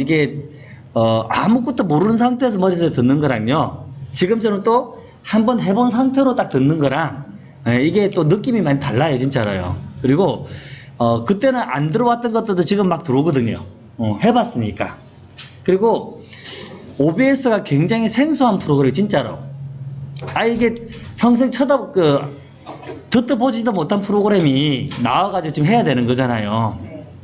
이게 어, 아무것도 모르는 상태에서 머릿속에 듣는 거랑요. 지금처럼 또 한번 해본 상태로 딱 듣는 거랑 예, 이게 또 느낌이 많이 달라요, 진짜로요. 그리고 어, 그때는 안 들어왔던 것들도 지금 막 들어오거든요. 어, 해봤으니까. 그리고 OBS가 굉장히 생소한 프로그램이 진짜로. 아 이게 평생 쳐다 그 듣도 보지도 못한 프로그램이 나와가지고 지금 해야 되는 거잖아요.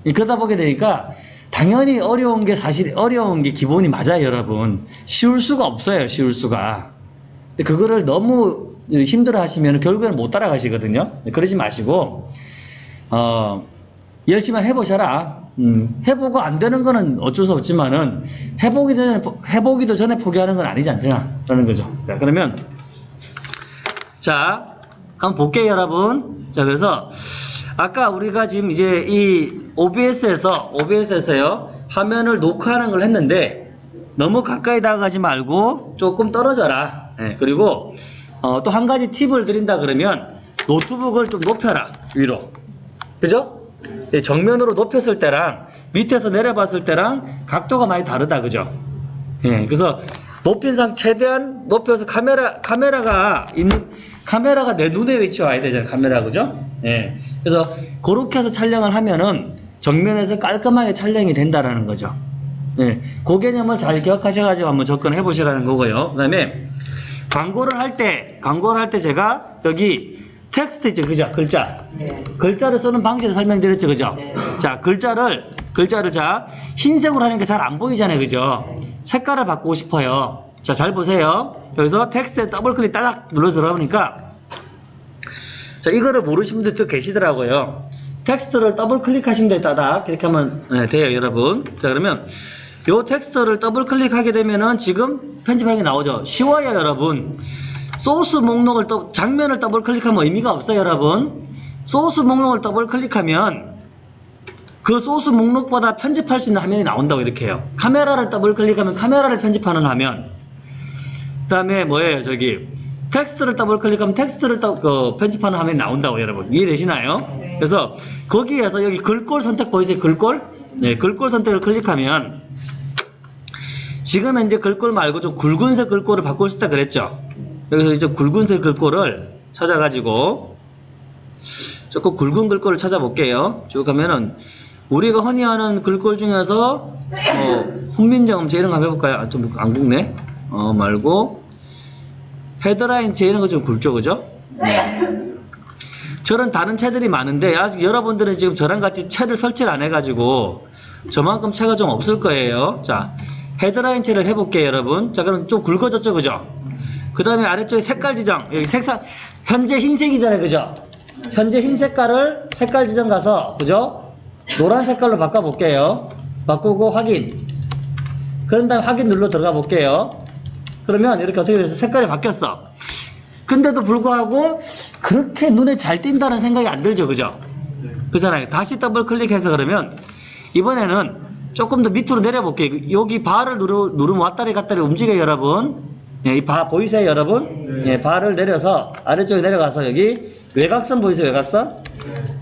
그러다 보게 되니까 당연히 어려운 게 사실 어려운 게 기본이 맞아요, 여러분. 쉬울 수가 없어요, 쉬울 수가. 근데 그거를 너무 힘들어 하시면 결국에는 못 따라가시거든요. 그러지 마시고, 어, 열심히 해보셔라. 음, 해보고 안 되는 거는 어쩔 수 없지만은, 해보기 전에, 해보기도 전에 포기하는 건 아니지 않냐. 라는 거죠. 자, 그러면, 자, 한번 볼게요, 여러분. 자, 그래서, 아까 우리가 지금 이제 이 OBS에서, OBS에서요, 화면을 녹화하는 걸 했는데, 너무 가까이 다가가지 말고 조금 떨어져라. 예, 그리고 어, 또 한 가지 팁을 드린다 그러면 노트북을 좀 높여라 위로. 그죠? 예, 정면으로 높였을 때랑 밑에서 내려봤을 때랑 각도가 많이 다르다 그죠? 예, 그래서 높인 상 최대한 높여서 카메라 카메라가 있는 카메라가 내 눈에 위치 와야 되잖아요 카메라 그죠? 예, 그래서 그렇게 해서 촬영을 하면은 정면에서 깔끔하게 촬영이 된다라는 거죠. 예, 그 개념을 잘 기억하셔가지고 한번 접근해 보시라는 거고요. 그 다음에 광고를 할 때, 광고를 할 때 제가 여기 텍스트 있죠, 그죠? 글자. 네. 글자를 쓰는 방식을 설명드렸죠, 그죠? 네. 자, 글자를, 글자를 자, 흰색으로 하니까 잘 안 보이잖아요, 그죠? 색깔을 바꾸고 싶어요. 자, 잘 보세요. 여기서 텍스트에 더블 클릭 따닥 눌러 들어가보니까, 자, 이거를 모르시는 분들도 계시더라고요. 텍스트를 더블 클릭하신 데 따닥, 이렇게 하면 네, 돼요, 여러분. 자, 그러면, 요 텍스트를 더블 클릭하게 되면은 지금 편집하는 게 나오죠. 쉬워요, 여러분. 소스 목록을 또 장면을 더블 클릭하면 의미가 없어요, 여러분. 소스 목록을 더블 클릭하면 그 소스 목록보다 편집할 수 있는 화면이 나온다고 이렇게 해요. 카메라를 더블 클릭하면 카메라를 편집하는 화면. 그 다음에 뭐예요, 저기 텍스트를 더블 클릭하면 텍스트를 더, 그, 편집하는 화면이 나온다고 여러분 이해되시나요? 그래서 거기에서 여기 글꼴 선택 보이세요? 글꼴? 네, 글꼴 선택을 클릭하면 지금 현재 글꼴 말고 좀 굵은색 글꼴을 바꾸고 싶다 그랬죠? 여기서 이제 굵은색 글꼴을 찾아가지고 조금 굵은 글꼴을 찾아볼게요. 쭉 가면은 우리가 흔히 하는 글꼴 중에서 어, 훈민정음 제 이런 거 한번 해볼까요? 아, 좀안 굵네. 어 말고 헤드라인 제 이런 거좀 굵죠, 그죠? 네. 저런 다른 채들이 많은데 아직 여러분들은 지금 저랑 같이 채를 설치를 안 해가지고 저만큼 채가 좀 없을 거예요. 자 헤드라인 채를 해볼게요, 여러분. 자 그럼 좀 굵어졌죠, 그죠? 그 다음에 아래쪽에 색깔 지정 여기 색상 현재 흰색이잖아요, 그죠? 현재 흰 색깔을 색깔 지정 가서 그죠? 노란 색깔로 바꿔볼게요. 바꾸고 확인. 그런 다음에 확인 눌러 들어가 볼게요. 그러면 이렇게 어떻게 돼서 색깔이 바뀌었어. 근데도 불구하고 그렇게 눈에 잘 띈다는 생각이 안 들죠, 그죠? 그잖아요. 다시 더블 클릭해서 그러면 이번에는 조금 더 밑으로 내려볼게요. 여기 바를 누르, 누르면 왔다리 갔다리 움직여요, 여러분. 예, 이바 보이세요, 여러분? 예, 바를 내려서 아래쪽에 내려가서 여기 외곽선 보이세요, 외곽선?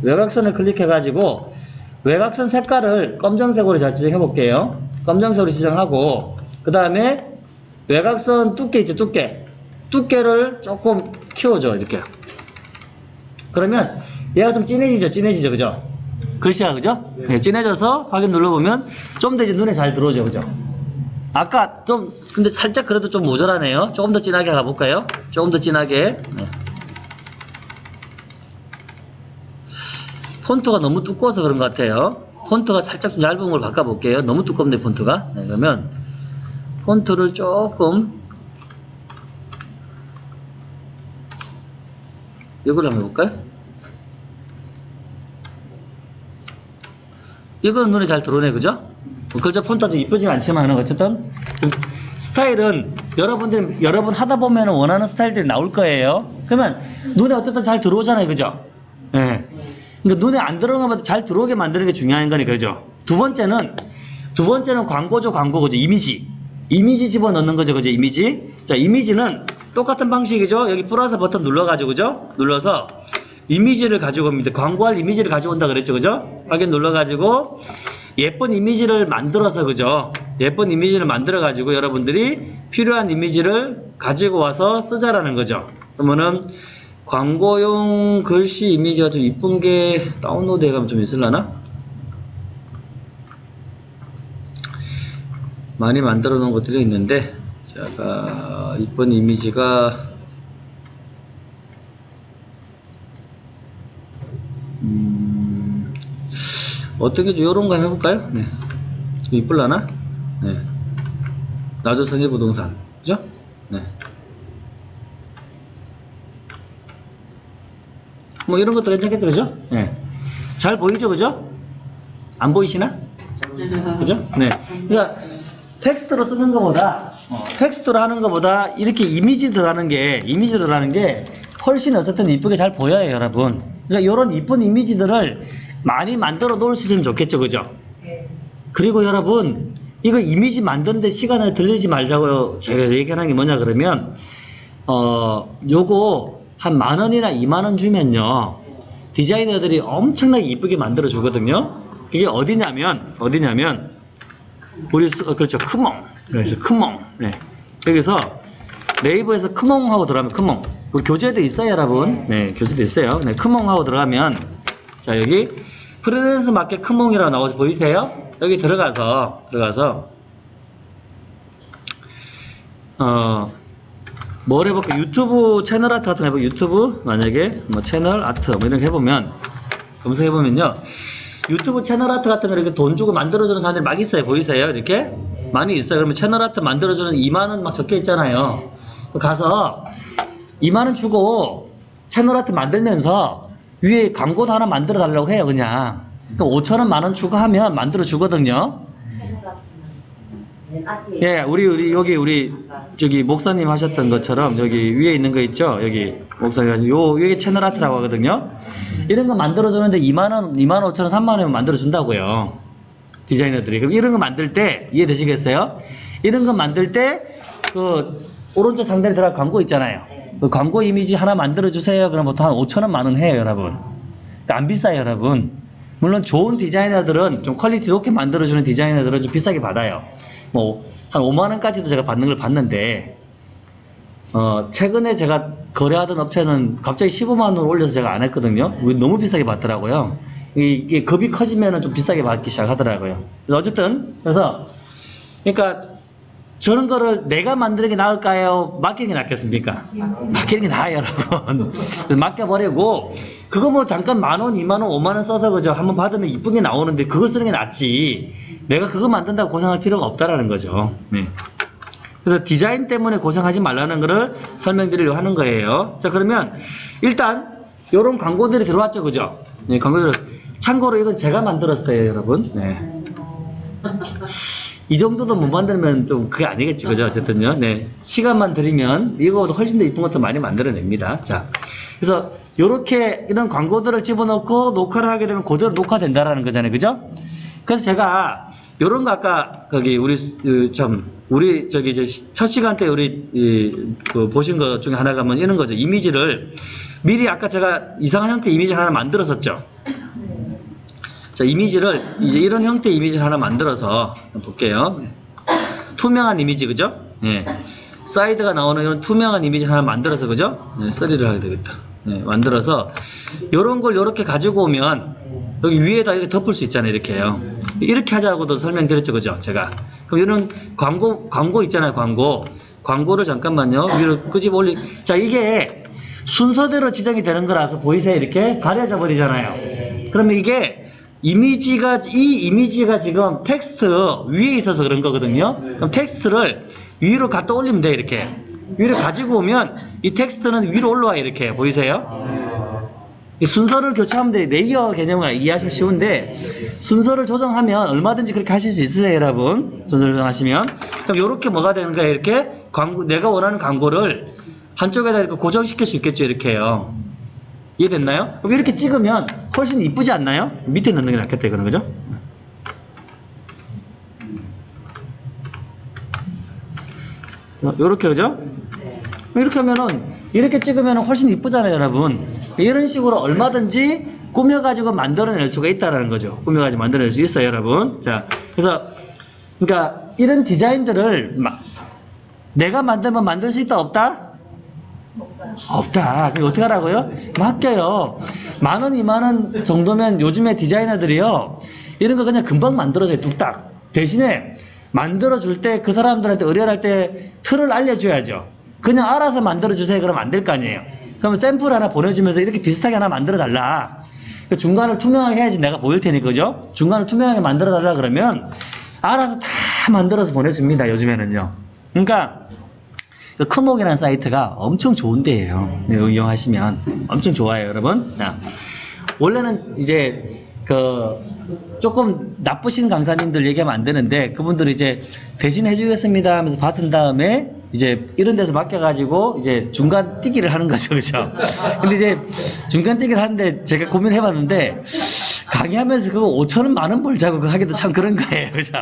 외곽선을 클릭해가지고 외곽선 색깔을 검정색으로 잘 지정해 볼게요. 검정색으로 지정하고 그 다음에 외곽선 두께 있죠, 두께. 두께를 조금 키워줘, 이렇게. 그러면 얘가 좀 진해지죠, 진해지죠, 그죠? 글씨가 그죠? 네, 진해져서 확인 눌러보면 좀 더 이제 눈에 잘 들어오죠, 그죠? 아까 좀 근데 살짝 그래도 좀 모자라네요. 조금 더 진하게 가볼까요? 조금 더 진하게. 네. 폰트가 너무 두꺼워서 그런 것 같아요. 폰트가 살짝 좀 얇은 걸 바꿔볼게요. 너무 두껍네 폰트가. 네, 그러면 폰트를 조금 이걸 한번 해볼까요? 이거는 눈에 잘 들어오네, 그죠? 뭐 글자 폰트도 이쁘진 않지만 어쨌든 좀 스타일은 여러분들 여러분 하다 보면 원하는 스타일들이 나올 거예요. 그러면 눈에 어쨌든 잘 들어오잖아요, 그죠? 예. 그러니까 눈에 안 들어오는 것보다 잘 들어오게 만드는 게 중요한 거니 그죠? 두 번째는 두 번째는 광고죠, 광고 그죠? 이미지. 이미지 집어넣는 거죠, 그죠? 이미지. 자, 이미지는 똑같은 방식이죠. 여기 플러스 버튼 눌러가지고 그죠? 눌러서 이미지를 가지고 옵니다. 광고할 이미지를 가지고 온다 그랬죠, 그죠? 확인 눌러가지고 예쁜 이미지를 만들어서 그죠? 예쁜 이미지를 만들어 가지고 여러분들이 필요한 이미지를 가지고 와서 쓰자라는 거죠. 그러면은 광고용 글씨 이미지가 좀 이쁜 게 다운로드 해가면 좀 있을라나? 많이 만들어 놓은 것들이 있는데 제가 이쁜 이미지가 음, 어떤 게좀 이런 거 한번 해볼까요? 네. 좀 이쁠라나? 네. 나주 성해부동산. 그죠? 네. 뭐 이런 것도 괜찮겠죠, 그죠? 네. 잘 보이죠, 그죠? 안 보이시나? 그죠? 네. 그러니까 텍스트로 쓰는 것보다 텍스트로 하는 것보다 이렇게 이미지 들어가는 게 이미지 들어가는 게 훨씬 어쨌든 이쁘게 잘 보여요, 여러분. 그러니까 이런 이쁜 이미지들을 많이 만들어 놓을 수 있으면 좋겠죠, 그죠? 그리고 여러분 이거 이미지 만드는데 시간을 들리지 말자고 제가 얘기하는 게 뭐냐 그러면 어 요거 한 만 원이나 이만 원 주면요 디자이너들이 엄청나게 이쁘게 만들어 주거든요 이게 어디냐면 어디냐면 우리 수- 어, 그렇죠. 크몽. 그래서 크몽. 네. 여기서 네이버에서 크몽 하고 들어가면 크몽. 우리 교재도 있어요 여러분? 네. 교재도 있어요. 네 크몽 하고 들어가면 자 여기 프리랜서 마켓 크몽이라고 나오지 보이세요? 여기 들어가서 들어가서. 어 뭘 해볼까? 유튜브 채널 아트 같은 거 해볼까? 유튜브? 만약에 뭐 채널 아트 뭐 이런 거 해보면 검색해보면요 유튜브 채널 아트 같은 거 이렇게 돈 주고 만들어주는 사람들이 막 있어요. 보이세요? 이렇게? 많이 있어요. 그러면 채널 아트 만들어주는 2만원 막 적혀 있잖아요. 가서 2만원 주고 채널 아트 만들면서 위에 광고도 하나 만들어 달라고 해요 그냥. 그럼 5천원 만원 주고 하면 만들어 주거든요 예 우리 우리 여기 우리 저기 목사님 하셨던 것처럼 여기 위에 있는 거 있죠? 여기 목사님 요 여기 채널 아트라고 하거든요. 이런 거 만들어 주는데 2만 원 2만 5천 원 3만 원이면 만들어 준다고요. 디자이너들이. 그럼 이런 거 만들 때 이해되시겠어요? 이런 거 만들 때 그 오른쪽 상단에 들어갈 광고 있잖아요. 그 광고 이미지 하나 만들어 주세요. 그럼 보통 한 5천 원 만 원 해요 여러분. 그러니까 안 비싸요 여러분. 물론 좋은 디자이너들은 좀 퀄리티 높게 만들어주는 디자이너들은 좀 비싸게 받아요 뭐 한 5만 원까지도 제가 받는 걸 봤는데 어 최근에 제가 거래하던 업체는 갑자기 15만 원을 올려서 제가 안 했거든요. 너무 비싸게 받더라고요. 이- 이게 급이 커지면 좀 비싸게 받기 시작하더라고요. 어쨌든 그래서 그러니까 저런 거를 내가 만드는 게 나을까요? 맡기는 게 낫겠습니까? 맡기는 게 나아요, 여러분. 맡겨버리고, 그거 뭐 잠깐 만 원, 이만 원, 오만 원 써서 그죠? 한번 받으면 이쁜 게 나오는데 그걸 쓰는 게 낫지. 내가 그거 만든다고 고생할 필요가 없다라는 거죠. 네. 그래서 디자인 때문에 고생하지 말라는 거를 설명드리려고 하는 거예요. 자, 그러면 일단, 요런 광고들이 들어왔죠, 그죠? 네, 광고들. 참고로 이건 제가 만들었어요, 여러분. 네. 이 정도도 못 만들면 좀 그게 아니겠지. 그죠? 어쨌든요. 네. 시간만 들이면 이거보다 훨씬 더 이쁜 것도 많이 만들어냅니다. 자. 그래서 요렇게 이런 광고들을 집어넣고 녹화를 하게 되면 그대로 녹화된다라는 거잖아요. 그죠? 그래서 제가 요런 거 아까 거기 우리 그 참 우리 저기 이제 시- 첫 시간 때 우리 이, 그 보신 것 중에 하나가 뭐 이런 거죠. 이미지를 미리 아까 제가 이상한 형태 이미지 하나 만들었었죠 자, 이미지를, 이제 이런 형태의 이미지를 하나 만들어서 볼게요. 네. 투명한 이미지, 그죠? 예. 사이드가 나오는 이런 투명한 이미지를 하나 만들어서, 그죠? 네, 쓰리를 하게 되겠다. 네, 만들어서, 요런 걸 요렇게 가지고 오면, 여기 위에다 이렇게 덮을 수 있잖아요, 이렇게요. 이렇게 하자고도 설명드렸죠, 그죠? 제가. 그럼 이런 광고, 광고 있잖아요, 광고. 광고를 잠깐만요, 위로 끄집어 올리, 자, 이게 순서대로 지정이 되는 거라서 보이세요? 이렇게 가려져 버리잖아요. 그러면 이게 이미지가 이 이미지가 지금 텍스트 위에 있어서 그런 거거든요. 그럼 텍스트를 위로 갖다 올리면 돼 이렇게. 위로 가지고 오면 이 텍스트는 위로 올라와 이렇게. 보이세요? 이 순서를 교체하면 돼 레이어 개념을 이해하시면 쉬운데 순서를 조정하면 얼마든지 그렇게 하실 수 있으세요 여러분? 순서를 조정하시면. 그럼 이렇게 뭐가 되는 거야 이렇게 광고 내가 원하는 광고를 한쪽에다 이렇게 고정시킬 수 있겠죠 이렇게요 이해됐나요? 그럼 이렇게 찍으면 훨씬 이쁘지 않나요? 밑에 넣는 게 낫겠다 이거는 그죠? 이렇게 그죠? 이렇게 하면은 이렇게 찍으면 훨씬 이쁘잖아요 여러분 이런 식으로 얼마든지 꾸며가지고 만들어낼 수가 있다라는 거죠. 꾸며가지고 만들어낼 수 있어요, 여러분. 자, 그래서 그러니까 이런 디자인들을 마- 내가 만들면 만들 수 있다 없다? 없다. 그럼 어떻게 하라고요? 맡겨요. 만 원, 이만 원 정도면 요즘에 디자이너들이요. 이런 거 그냥 금방 만들어줘요. 뚝딱. 대신에 만들어줄 때 그 사람들한테 의뢰할 때 틀을 알려줘야죠. 그냥 알아서 만들어주세요. 그러면 안될 거 아니에요. 그러면 샘플 하나 보내주면서 이렇게 비슷하게 하나 만들어달라. 그 중간을 투명하게 해야지 내가 보일 테니까, 그죠? 중간을 투명하게 만들어달라 그러면 알아서 다 만들어서 보내줍니다. 요즘에는요. 그러니까 그 크목이라는 사이트가 엄청 좋은 데예요. 이용하시면 엄청 좋아요, 여러분. 자, 원래는 이제 그 조금 나쁘신 강사님들 얘기하면 안 되는데 그분들이 이제 대신 해주겠습니다 하면서 받은 다음에 이제 이런 데서 맡겨가지고 이제 중간 뛰기를 하는 거죠, 그죠? 근데 이제 중간 뛰기를 하는데 제가 고민을 해봤는데 강의하면서 그거 5천 원, 만 원 벌자고 그거 하기도 참 그런 거예요, 그죠?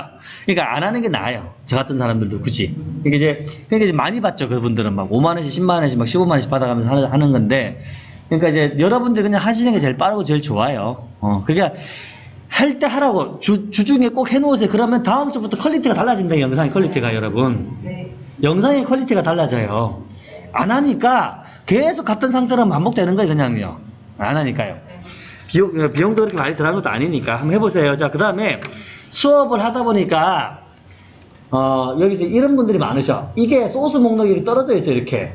그러니까 안 하는 게 나아요. 저 같은 사람들도 굳이. 그러니까 이제 그러니까 이제 많이 받죠, 그분들은 막 5만 원씩, 10만 원씩, 막 15만 원씩 받아가면서 하는, 건데. 그러니까 이제 여러분들 그냥 하시는 게 제일 빠르고 제일 좋아요. 어, 그게 할때 하라고 주, 주중에 꼭 해놓으세요. 그러면 다음 주부터 퀄리티가 달라진다, 이 영상의 퀄리티가 여러분. 영상의 퀄리티가 달라져요. 안 하니까 계속 같은 상태로 반복되는 거예요, 그냥요. 안 하니까요. 비용, 비용도 그렇게 많이 들어간 것도 아니니까 한번 해보세요. 자, 그 다음에 수업을 하다 보니까, 어, 여기서 이런 분들이 많으셔. 이게 소스 목록이 떨어져 있어요, 이렇게.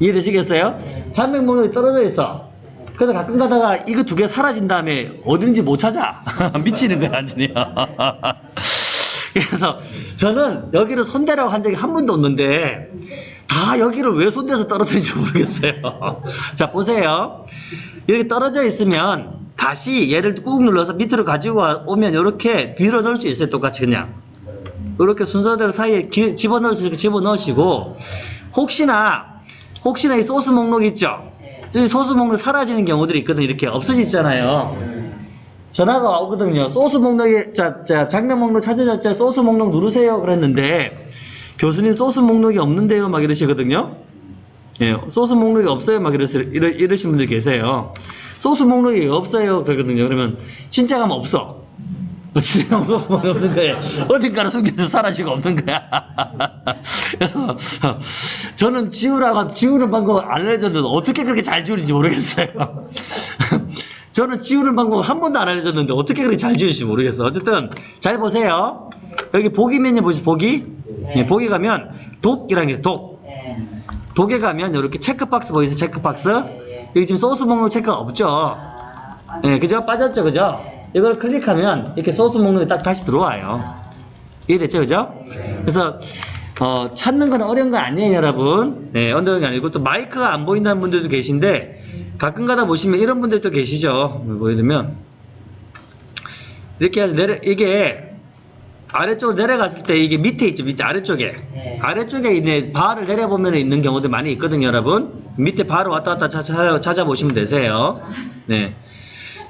이해되시겠어요? 잔맥 목록이 떨어져 있어. 그래서 가끔 가다가 이거 두 개 사라진 다음에 어딘지 못 찾아. 미치는 거야, 완전히. 그래서 저는 여기를 손대라고 한 적이 한 번도 없는데 다 여기를 왜 손대서 떨어뜨린지 모르겠어요. 자, 보세요. 이렇게 떨어져 있으면 다시 얘를 꾹 눌러서 밑으로 가지고 와- 오면 이렇게 밀어 넣을 수 있어요. 똑같이 그냥. 이렇게 순서대로 사이에 기- 집어넣을 수 있게 집어넣으시고 혹시나 혹시나 이 소스 목록 있죠? 이 소스 목록 사라지는 경우들이 있거든요. 이렇게 없어지잖아요. 전화가 오거든요. 소스 목록에 자, 자 장면 목록 찾으셨죠? 소스 목록 누르세요. 그랬는데 교수님 소스 목록이 없는데요. 막 이러시거든요. 예, 소스 목록이 없어요. 막 이러시, 이러, 이러신 분들 계세요. 소스 목록이 없어요. 그러거든요. 그러면 진짜 가면 없어. 진짜 가면 소스 목록이 없는 거예요. 어딘가로 숨겨서 사라지고 없는 거야. 그래서 저는 지우라고 지우는 방법 알려줬는데 어떻게 그렇게 잘 지우는지 모르겠어요. 저는 지우는 방법 한 번도 안 알려줬는데 어떻게 그렇게 잘 지우실지 모르겠어. 어쨌든 잘 보세요. 여기 보기 메뉴 보시 보기. 예, 보기 가면 독이라는 게 있어. 독. 독에 가면 이렇게 체크박스 보이세요? 체크박스? 여기 지금 소스 목록 체크가 없죠? 예, 그죠? 빠졌죠? 그죠? 이걸 클릭하면 이렇게 소스 목록이 딱 다시 들어와요. 이해됐죠? 그죠? 그래서 어, 찾는 건 어려운 거 아니에요, 여러분. 네, 게 아니고 또 마이크가 안 보인다는 분들도 계신데 가끔 가다 보시면 이런 분들도 계시죠. 뭐 예를 들면 이렇게 해서 내려 이게 아래쪽으로 내려갔을 때 이게 밑에 있죠, 밑에 아래쪽에 네. 아래쪽에 있는 바를 내려보면 있는 경우들 많이 있거든요, 여러분. 밑에 바를 왔다 갔다 찾아, 찾아보시면 되세요. 네.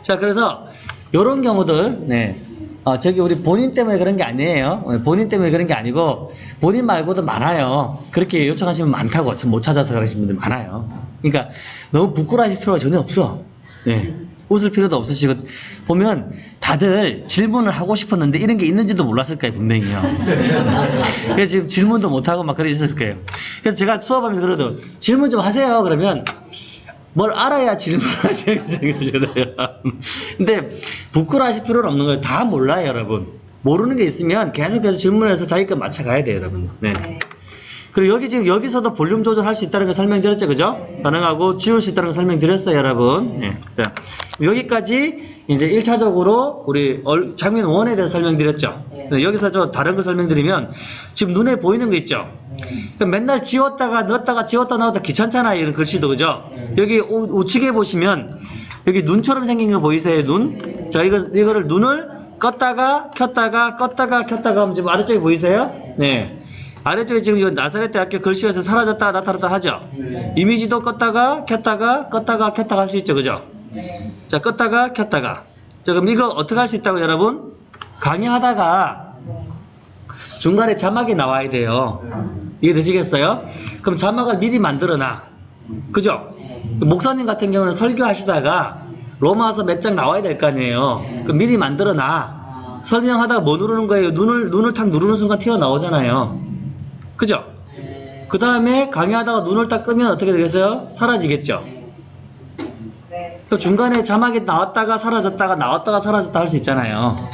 자, 그래서 요런 경우들, 네. 어, 저기 우리 본인 때문에 그런 게 아니에요. 어, 본인 때문에 그런 게 아니고 본인 말고도 많아요. 그렇게 요청하시면 많다고 참못 찾아서 그러시는 분들 많아요. 그러니까 너무 부끄러워하실 필요가 전혀 없어. 네. 웃을 필요도 없으시고 보면 다들 질문을 하고 싶었는데 이런 게 있는지도 몰랐을 거예요 분명히요. 그래서 지금 질문도 못 하고 막 있었을 거예요. 그래서 제가 수업하면서 그래도 질문 좀 하세요. 그러면 뭘 알아야 생각하잖아요. 근데 부끄러워하실 필요는 없는 거예요. 다 몰라요, 여러분. 모르는 게 있으면 계속해서 질문해서 자기 거 맞춰가야 돼요, 여러분. 네. 그리고 여기 지금 여기서도 볼륨 조절할 수 있다는 거 설명드렸죠, 그죠? 가능하고 지울 수 있다는 거 설명드렸어요, 여러분. 네. 자, 여기까지 이제 1차적으로 우리 얼- 장면 원에 대해서 설명드렸죠. 네, 여기서 저 다른 거 설명드리면 지금 눈에 보이는 거 있죠? 그러니까 맨날 지웠다가 넣었다가 지웠다 넣었다 귀찮잖아요, 이런 글씨도, 그죠? 여기 우, 우측에 보시면 여기 눈처럼 생긴 거 보이세요, 눈? 자, 이거, 이거를 눈을 껐다가 켰다가 껐다가 켰다가 하면 지금 아래쪽에 보이세요? 네. 아래쪽에 지금 이 나사렛 대학교 글씨에서 사라졌다 나타났다 하죠? 이미지도 껐다가 켰다가 껐다가 켰다가 할 수 있죠, 그죠? 자, 껐다가 켰다가. 자, 그럼 이거 어떻게 할 수 있다고 여러분? 강의하다가 중간에 자막이 나와야 돼요. 이해 되시겠어요? 그럼 자막을 미리 만들어 놔. 그죠? 목사님 같은 경우는 설교하시다가 로마서 몇 장 나와야 될 거 아니에요. 그 미리 만들어 놔. 아, 설명하다가 뭐 누르는 거예요? 눈을, 눈을 탁 누르는 순간 튀어나오잖아요. 그죠? 네. 그 다음에 강의하다가 눈을 딱 끄면 어떻게 되겠어요? 사라지겠죠? 네. 그래서 중간에 자막이 나왔다가 사라졌다가 나왔다가 사라졌다 할 수 있잖아요.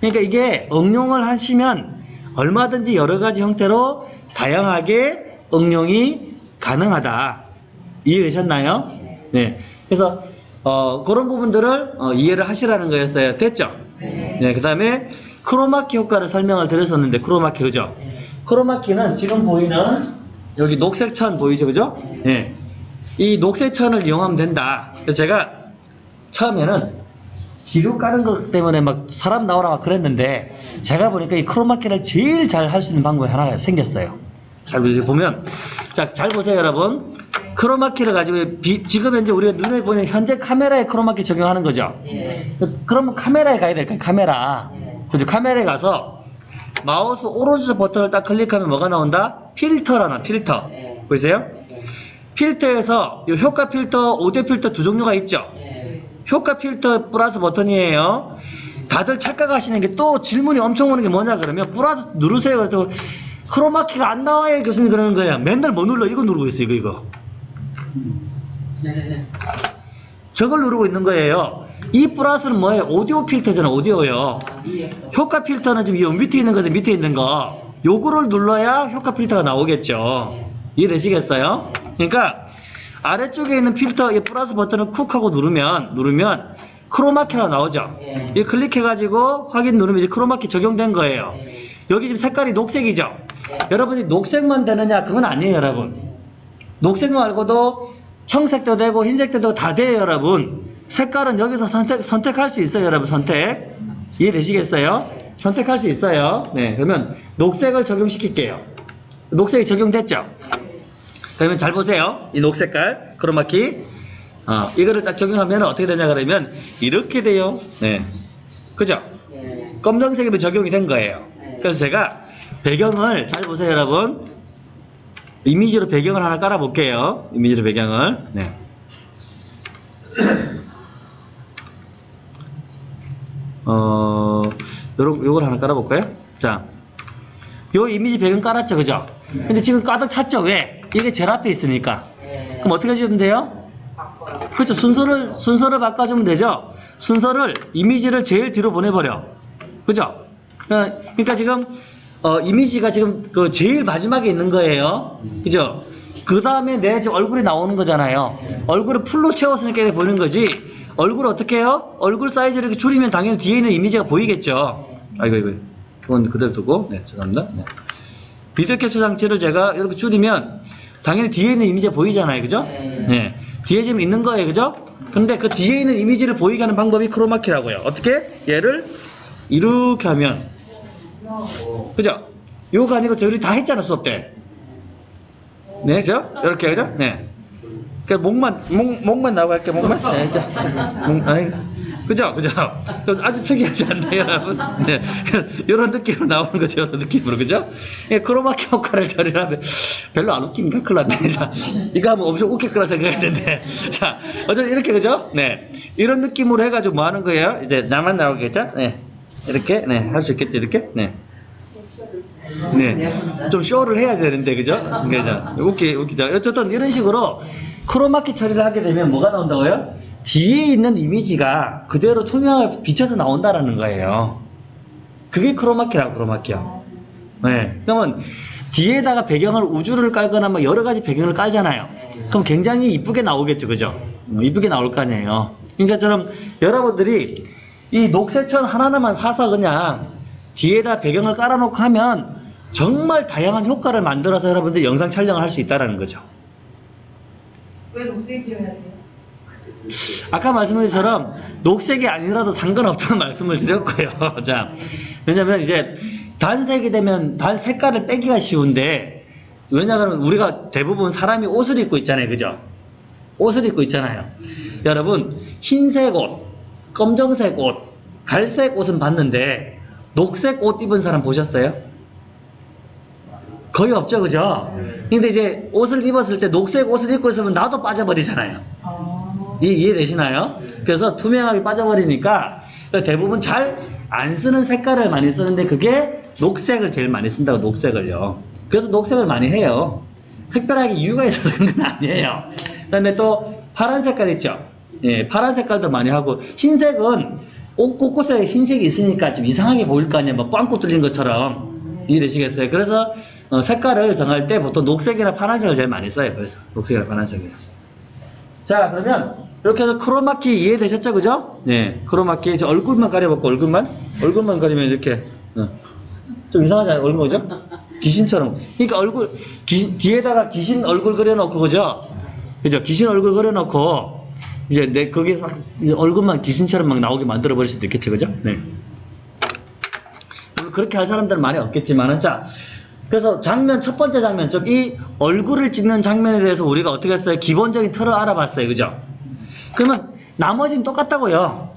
그러니까 이게 응용을 하시면 얼마든지 여러 가지 형태로 다양하게 응용이 가능하다. 이해되셨나요? 네. 그래서 어, 그런 부분들을 어, 이해를 하시라는 거였어요. 됐죠? 네. 네. 그 다음에 크로마키 효과를 설명을 드렸었는데 크로마키 그죠? 크로마키는 지금 보이는 여기 녹색 천 보이죠? 그죠? 네. 이 녹색 천을 이용하면 된다. 그래서 제가 처음에는 기류 까는 것 때문에 막 사람 나오라 막 그랬는데 제가 보니까 이 크로마키를 제일 잘 할 수 있는 방법이 하나가 생겼어요. 잘 보면 자 잘 보세요 여러분. 크로마키를 가지고 비- 지금 현재 우리가 눈에 보이는 현재 카메라에 크로마키 적용하는 거죠. 네. 그러면 카메라에 가야 될까요? 카메라. 그죠? 카메라에 가서 마우스 오른쪽 버튼을 딱 클릭하면 뭐가 나온다? 필터라나 필터. 네. 보이세요? 필터에서 이 효과 필터, 오디오 필터 두 종류가 있죠. 네. 효과 필터 플러스 버튼이에요. 다들 착각하시는 게 또 질문이 엄청 오는 게 뭐냐 그러면 플러스 누르세요. 그랬더니 크로마키가 안 나와요. 교수님 그러는 거예요. 맨날 뭐 눌러? 이거 누르고 있어요. 이거 이거. 네. 저걸 누르고 있는 거예요. 이 플러스는 뭐예요? 오디오 필터잖아. 오디오요. 효과 필터는 지금 이 밑에 있는 거든 밑에 있는 거. 요거를 눌러야 효과 필터가 나오겠죠. 이해되시겠어요? 그러니까 아래쪽에 있는 필터 이 플러스 버튼을 쿡 하고 누르면 누르면 크로마키가 나오죠. 네. 이 클릭해가지고 확인 누르면 이제 크로마키 적용된 거예요. 네. 여기 지금 색깔이 녹색이죠. 네. 여러분이 녹색만 되느냐? 그건 아니에요, 여러분. 녹색 말고도 청색도 되고 흰색도 되고 다 돼요, 여러분. 색깔은 여기서 선택, 선택할 수 있어요, 여러분. 선택. 이해되시겠어요? 선택할 수 있어요. 네, 그러면 녹색을 적용시킬게요. 녹색이 적용됐죠? 그러면 잘 보세요. 이 녹색깔, 크로마키. 어, 이거를 딱 적용하면 어떻게 되냐 그러면 이렇게 돼요. 네. 그죠? 네. 검정색이면 적용이 된 거예요. 그래서 제가 배경을 잘 보세요, 여러분. 이미지로 배경을 하나 깔아 볼게요. 이미지로 배경을. 네. 어, 요런 요걸 하나 깔아 볼까요? 자. 요 이미지 배경 깔았죠, 그죠? 근데 지금 가득 찼죠? 왜? 이게 제일 앞에 있으니까. 네. 그럼 어떻게 해주면 돼요? 바꿔요. 그렇죠. 순서를 순서를 바꿔주면 되죠. 순서를 이미지를 제일 뒤로 보내버려. 그죠? 어, 그러니까 지금 어, 이미지가 지금 그 제일 마지막에 있는 거예요. 그죠? 그 다음에 내 얼굴이 나오는 거잖아요. 얼굴을 풀로 채웠으니까 이렇게 보이는 거지. 얼굴 어떻게 해요? 얼굴 사이즈를 이렇게 줄이면 당연히 뒤에 있는 이미지가 보이겠죠. 아이고 이거 그건 그대로 두고 네 죄송합니다. 네. 비디오 캡처 장치를 제가 이렇게 줄이면 당연히 뒤에 있는 이미지가 보이잖아요. 그죠? 네. 네. 뒤에 지금 있는 거예요. 그죠? 근데 그 뒤에 있는 이미지를 보이게 하는 방법이 크로마키라고요. 어떻게? 얘를 이렇게 하면 그죠? 요거 아니고 저희 다 했잖아 수업 때. 네, 그죠? 이렇게 그죠? 네. 그 목만 목 목만 나오고 할게 목만. 네. 목, 아이, 그죠? 그죠? 아주 특이하지 않나요, 여러분? 네. 이런 느낌으로 나오는 거죠, 이런 느낌으로 그죠? 예, 크로마키 효과를 처리하면 별로 안 웃긴가? 큰일 났네. 자, 이거 하면 엄청 웃길 거라 생각했는데. 자, 어쨌든 이렇게 그죠? 네. 이런 느낌으로 해가지고 뭐 하는 거예요? 이제 나만 나오겠죠? 네. 이렇게, 네. 할 수 있겠죠, 이렇게? 네. 네. 좀 쇼를 해야 되는데, 그죠? 그죠? 웃기, 웃기죠? 어쨌든 이런 식으로 크로마키 처리를 하게 되면 뭐가 나온다고요? 뒤에 있는 이미지가 그대로 투명하게 비쳐서 나온다라는 거예요. 그게 크로마키라고, 크로마키요. 네. 그러면 뒤에다가 배경을 우주를 깔거나 뭐 여러 가지 배경을 깔잖아요. 그럼 굉장히 이쁘게 나오겠죠, 그죠? 음, 이쁘게 나올 거 아니에요. 그러니까 저럼 여러분들이 이 녹색천 하나하나만 사서 그냥 뒤에다 배경을 깔아놓고 하면 정말 다양한 효과를 만들어서 여러분들이 영상 촬영을 할 수 있다는 거죠. 왜 녹색이어야 돼요? 아까 말씀드린 것처럼 녹색이 아니라도 상관없다는 말씀을 드렸고요. 자, 왜냐면 이제 단색이 되면 단 색깔을 빼기가 쉬운데 왜냐하면 우리가 대부분 사람이 옷을 입고 있잖아요. 그죠? 옷을 입고 있잖아요. 여러분, 흰색 옷, 검정색 옷, 갈색 옷은 봤는데 녹색 옷 입은 사람 보셨어요? 거의 없죠, 그죠? 근데 이제 옷을 입었을 때 녹색 옷을 입고 있으면 나도 빠져버리잖아요. 아, 이, 이해되시나요? 그래서 투명하게 빠져버리니까 대부분 잘 안 쓰는 색깔을 많이 쓰는데 그게 녹색을 제일 많이 쓴다고 녹색을요. 그래서 녹색을 많이 해요. 특별하게 이유가 있어서 그런 건 아니에요. 그 다음에 또 파란 색깔 있죠. 예, 파란 색깔도 많이 하고 흰색은 옷 곳곳에 흰색이 있으니까 좀 이상하게 보일 거 아니에요. 뭐 꽝꾸 뚫린 것처럼 이해되시겠어요? 그래서 어, 색깔을 정할 때 보통 녹색이나 파란색을 제일 많이 써요. 그래서 녹색이나 파란색이요. 자 그러면 이렇게 해서 크로마키 이해되셨죠 그죠? 네 크로마키 이제 얼굴만 가려볼까 얼굴만? 얼굴만 가리면 이렇게 어. 좀 이상하잖아요 얼굴 그죠? 귀신처럼 그러니까 얼굴 귀- 뒤에다가 귀신 얼굴 그려놓고 그죠? 그죠? 귀신 얼굴 그려놓고 이제 내 거기서 이 얼굴만 귀신처럼 막 나오게 만들어 버릴 수도 있겠죠 그죠? 네 그렇게 할 사람들은 많이 없겠지만은 자 그래서 장면 첫 번째 장면 즉 이 얼굴을 찍는 장면에 대해서 우리가 어떻게 했어요? 기본적인 틀을 알아봤어요 그죠? 그러면 나머지는 똑같다고요.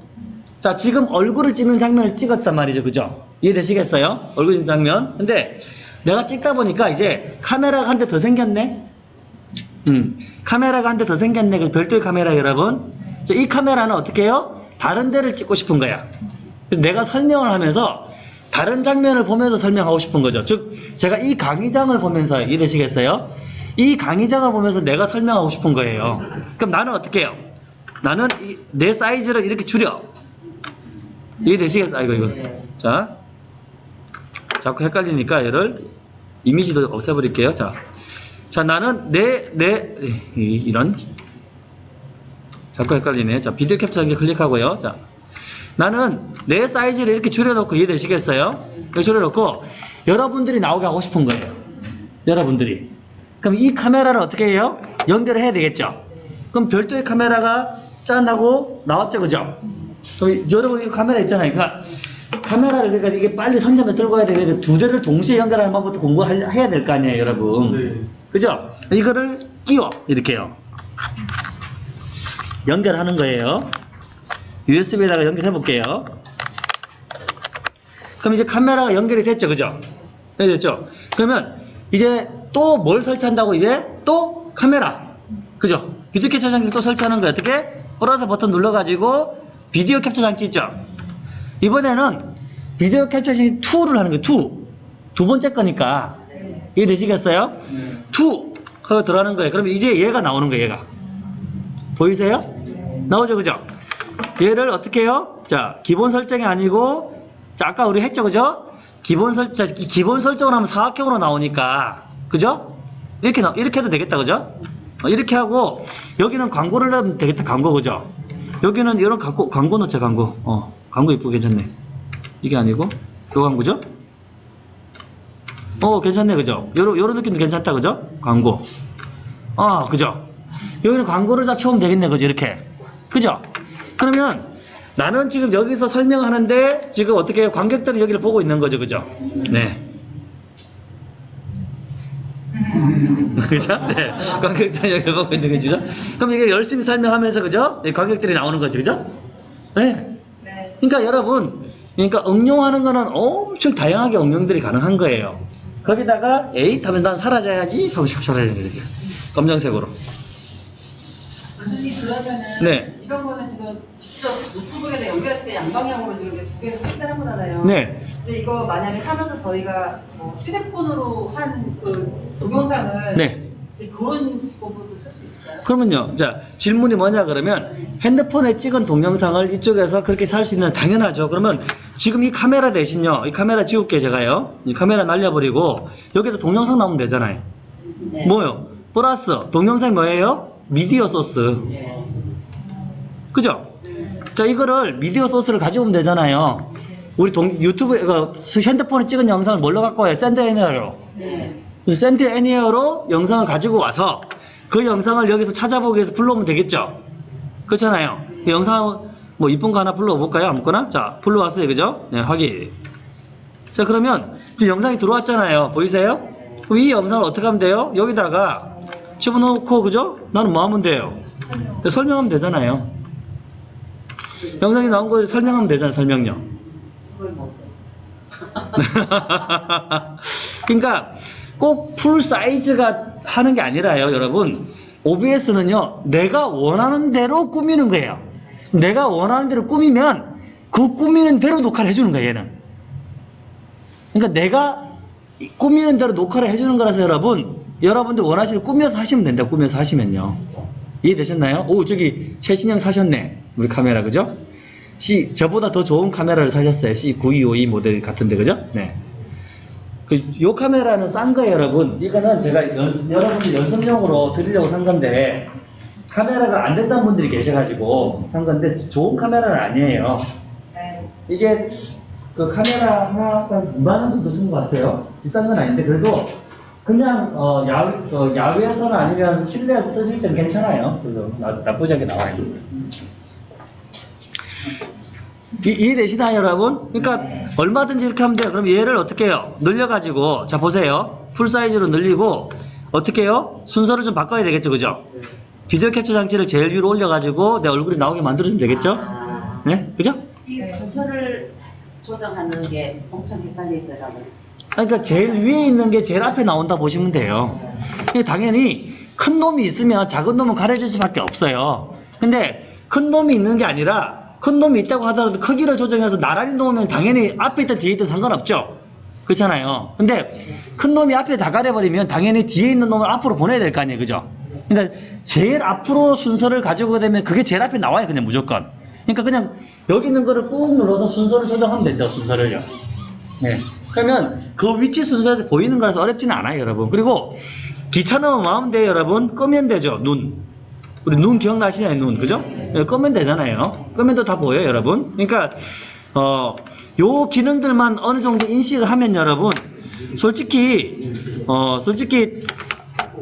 자, 지금 얼굴을 찍는 장면을 찍었단 말이죠. 그죠? 이해되시겠어요? 얼굴 찍는 장면. 근데 내가 찍다 보니까 이제 카메라가 한 대 더 생겼네? 음, 카메라가 한 대 더 생겼네. 그 별도의 카메라 여러분. 자, 이 카메라는 어떻게 해요? 다른 데를 찍고 싶은 거야. 내가 설명을 하면서 다른 장면을 보면서 설명하고 싶은 거죠. 즉, 제가 이 강의장을 보면서 이해되시겠어요? 이 강의장을 보면서 내가 설명하고 싶은 거예요. 그럼 나는 어떻게 해요? 나는 이- 내 사이즈를 이렇게 줄여. 이해되시겠어요? 아이고, 이거. 네. 자. 자꾸 헷갈리니까 얘를 이미지도 없애버릴게요. 자. 자, 나는 내, 내, 이- 이런. 자꾸 헷갈리네. 자, 비디오 캡처하기 클릭하고요. 자. 나는 내 사이즈를 이렇게 줄여놓고 이해되시겠어요? 이렇게 줄여놓고 여러분들이 나오게 하고 싶은 거예요. 여러분들이. 그럼 이 카메라를 어떻게 해요? 연결을 해야 되겠죠? 그럼 별도의 카메라가 짠 하고 나왔죠, 그죠? 그럼 여러분 이 카메라 있잖아요. 그러니까 카메라를 그러니까 이게 빨리 선점에 들고 가야 되니까 두 대를 동시에 연결하는 방법부터 공부해야 될 거 아니에요, 여러분. 그죠? 이거를 끼워 이렇게요. 연결하는 거예요. USB에다가 연결해 볼게요. 그럼 이제 카메라가 연결이 됐죠, 그죠? 네, 됐죠? 그러면 이제 또 뭘 설치한다고 이제 또 카메라, 그죠? 비디오 캡처 장치를 또 설치하는 거예요. 어떻게? 플러스 버튼 눌러가지고 비디오 캡처 장치 있죠? 이번에는 비디오 캡처 장치 2를 하는 거예요. 2. 두 번째 거니까. 이해되시겠어요? 2. 하고 들어가는 거예요. 그러면 이제 얘가 나오는 거예요, 얘가. 보이세요? 나오죠, 그죠? 얘를 어떻게 해요? 자, 기본 설정이 아니고, 자, 아까 우리 했죠, 그죠? 기본 설, 자, 이 기본 설정을 하면 사각형으로 나오니까, 그죠? 이렇게, 나, 이렇게 해도 되겠다, 그죠? 어, 이렇게 하고, 여기는 광고를 넣으면 되겠다, 광고, 그죠? 여기는 이런 광고, 광고 넣자, 광고. 어, 광고 이쁘게 괜찮네. 이게 아니고, 요 광고죠? 어, 괜찮네, 그죠? 요런, 요런 느낌도 괜찮다, 그죠? 광고. 아, 그죠? 여기는 광고를 딱 채우면 되겠네, 그죠? 이렇게. 그죠? 그러면 나는 지금 여기서 설명하는데 지금 어떻게? 관객들은 여기를 보고 있는 거죠, 그죠? 네. 그죠? 네. 관객들은 여기를 보고 있는 거죠. 그럼 이게 열심히 설명하면서, 그죠? 네, 관객들이 나오는 거죠, 그죠? 네. 네. 그러니까 여러분, 그러니까 응용하는 거는 엄청 다양하게 응용들이 가능한 거예요. 거기다가 에잇 하면 난 사라져야지 사라져야 돼 이렇게 검정색으로. 교수님 그러면은 네. 이런 거는 지금 직접 노트북에다 연결했을 때 양방향으로 지금 두 개를 설치를 한 거잖아요. 네. 근데 이거 만약에 하면서 저희가 뭐 휴대폰으로 한 그 동영상을 네. 이제 그런 방법도 쓸 수 있을까요? 그러면요. 자, 질문이 뭐냐 그러면 핸드폰에 찍은 동영상을 이쪽에서 그렇게 쓸 수 있는 당연하죠. 그러면 지금 이 카메라 대신요. 이 카메라 지울게 제가요. 이 카메라 날려버리고 여기다 동영상 넣으면 되잖아요. 네. 뭐요? 플러스 동영상이 뭐예요? 미디어 소스. 네. 그죠? 자, 이거를 미디어 소스를 가져오면 되잖아요. 우리 동, 유튜브, 그, 핸드폰에 찍은 영상을 뭘로 갖고 와요? Send Anywhere로. 네. 그래서 Send Anywhere로 영상을 가지고 와서 그 영상을 여기서 찾아보기 위해서 불러오면 되겠죠? 그렇잖아요. 그 영상, 뭐, 이쁜 거 하나 불러볼까요? 아무거나? 자, 불러왔어요. 그죠? 네, 확인. 자, 그러면 지금 영상이 들어왔잖아요. 보이세요? 그럼 이 영상을 어떻게 하면 돼요? 여기다가 집어넣고, 그죠? 나는 뭐 하면 돼요? 설명하면 되잖아요. 영상이 나온 거 설명하면 되잖아요, 설명요. 그러니까 꼭 풀 사이즈가 하는 게 아니라요, 여러분. OBS는요, 내가 원하는 대로 꾸미는 거예요. 내가 원하는 대로 꾸미면 그 꾸미는 대로 녹화를 해주는 거예요, 얘는. 그러니까 내가 이 꾸미는 대로 녹화를 해주는 거라서 여러분, 여러분들 원하시는 꾸며서 하시면 된다, 꾸며서 하시면요. 이해되셨나요? 오, 저기 최신형 사셨네. 우리 카메라, 그죠? C, 저보다 더 좋은 카메라를 사셨어요. C9252 모델 같은데, 그죠? 네. 그, 요 카메라는 싼 거예요, 여러분. 이거는 제가 연- 여러분들 연습용으로 드리려고 산 건데, 카메라가 안 된다는 분들이 계셔가지고 산 건데, 좋은 카메라는 아니에요. 네. 이게, 그 카메라 하나 한 2만원 정도 준 것 같아요. 비싼 건 아닌데, 그래도 그냥, 어, 야외, 어, 야외에서나 아니면 실내에서 쓰실 때는 괜찮아요. 그래서 나, 나쁘지 않게 나와요. 이, 이해되시나요, 여러분? 그러니까 얼마든지 이렇게 하면 돼요. 그럼 얘를 어떻게 해요? 늘려가지고 자 보세요. 풀 사이즈로 늘리고 어떻게 해요? 순서를 좀 바꿔야 되겠죠, 그죠? 비디오 캡처 장치를 제일 위로 올려가지고 내 얼굴이 나오게 만들어주면 되겠죠? 아, 네, 그죠? 이 순서를 조정하는 게 엄청 헷갈리더라고요. 그러니까 제일 위에 있는 게 제일 앞에 나온다 보시면 돼요. 당연히 큰 놈이 있으면 작은 놈은 가려줄 수밖에 없어요. 근데 큰 놈이 있는 게 아니라 큰 놈이 있다고 하더라도 크기를 조정해서 나란히 놓으면 당연히 앞에 있든 뒤에 있든 상관없죠. 그렇잖아요. 근데 큰 놈이 앞에 다 가려버리면 당연히 뒤에 있는 놈을 앞으로 보내야 될 거 아니에요. 그죠? 그러니까 제일 앞으로 순서를 가지고 되면 그게 제일 앞에 나와요. 그냥 무조건. 그러니까 그냥 여기 있는 거를 꾹 눌러서 순서를 조정하면 된다. 순서를요. 네. 그러면 그 위치 순서에서 보이는 거라서 어렵지는 않아요, 여러분. 그리고 귀찮으면 마음 돼요, 여러분. 끄면 되죠, 눈. 우리 눈 기억나시나요, 눈? 그죠? 네, 끄면 되잖아요. 끄면도 다 보여요, 여러분. 그러니까, 어, 요 기능들만 어느 정도 인식을 하면 여러분, 솔직히, 어, 솔직히,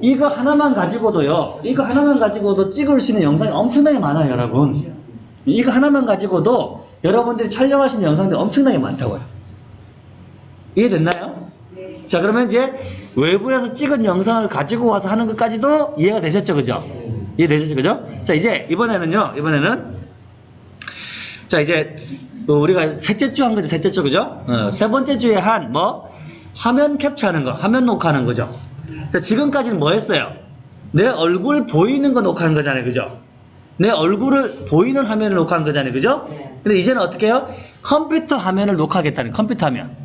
이거 하나만 가지고도요, 이거 하나만 가지고도 찍을 수 있는 영상이 엄청나게 많아요, 여러분. 이거 하나만 가지고도 여러분들이 있는 영상들이 엄청나게 많다고요. 이해됐나요? 자, 그러면 이제 외부에서 찍은 영상을 가지고 와서 하는 것까지도 이해가 되셨죠, 그죠? 이해되셨죠, 그죠? 자, 이제 이번에는요, 이번에는 자, 이제 어, 우리가 셋째 주 한 거죠, 셋째 주, 그죠? 어, 세 번째 주에 한 뭐 화면 캡처하는 거, 화면 녹화하는 거죠. 자, 지금까지는 뭐 했어요? 내 얼굴 보이는 거 녹화한 거잖아요, 그죠? 내 얼굴을 보이는 화면을 녹화한 거잖아요, 그죠? 근데 이제는 어떻게 해요? 컴퓨터 화면을 녹화하겠다는 컴퓨터 화면.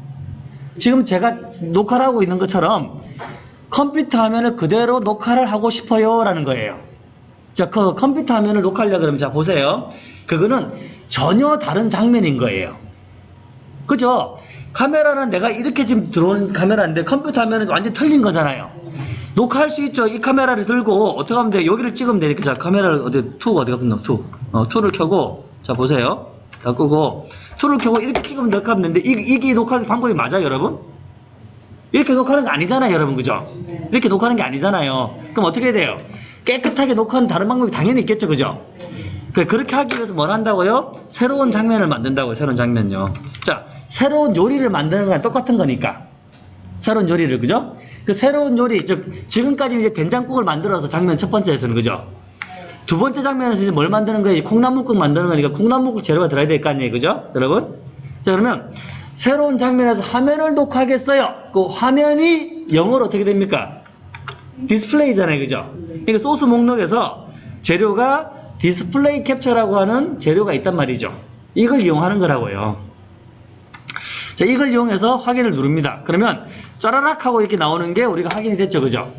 지금 제가 녹화를 하고 있는 것처럼 컴퓨터 화면을 그대로 녹화를 하고 싶어요 라는 거예요. 자, 그 컴퓨터 화면을 녹화하려고 그러면 자, 보세요. 그거는 전혀 다른 장면인 거예요. 그죠? 카메라는 내가 이렇게 지금 들어온 카메라인데 컴퓨터 화면은 완전 히 틀린 거잖아요. 녹화할 수 있죠. 이 카메라를 들고 어떻게 하면 돼? 여기를 찍으면 되니까 자, 카메라를 어디 투 어디가 붙나? 투. 어, 투를 켜고 자, 보세요. 다 끄고 투를 켜고 이렇게 찍으면 녹화하면 되는데 이, 이게 녹화하는 방법이 맞아요 여러분? 이렇게 녹화하는 거 아니잖아요 여러분 그죠? 이렇게 녹화하는 게 아니잖아요 그럼 어떻게 해야 돼요? 깨끗하게 녹화하는 다른 방법이 당연히 있겠죠 그죠? 그- 그렇게 하기 위해서 뭘 한다고요? 새로운 장면을 만든다고요 새로운 장면요 자 새로운 요리를 만드는 건 똑같은 거니까 새로운 요리를 그죠? 그 새로운 요리 즉 지금까지 이제 된장국을 만들어서 장면 첫 번째에서는 그죠? 두 번째 장면에서 이제 뭘 만드는 거예요? 콩나물국 만드는 거니까 콩나물국 재료가 들어야 될 거 아니에요, 그죠? 여러분? 자, 그러면 새로운 장면에서 화면을 녹화하겠어요. 그 화면이 영어로 어떻게 됩니까? 디스플레이잖아요, 그죠? 그러니까 소스 목록에서 재료가 디스플레이 캡처라고 하는 재료가 있단 말이죠. 이걸 이용하는 거라고요. 자, 이걸 이용해서 확인을 누릅니다. 그러면 짜라락 하고 이렇게 나오는 게 우리가 확인이 됐죠, 그죠?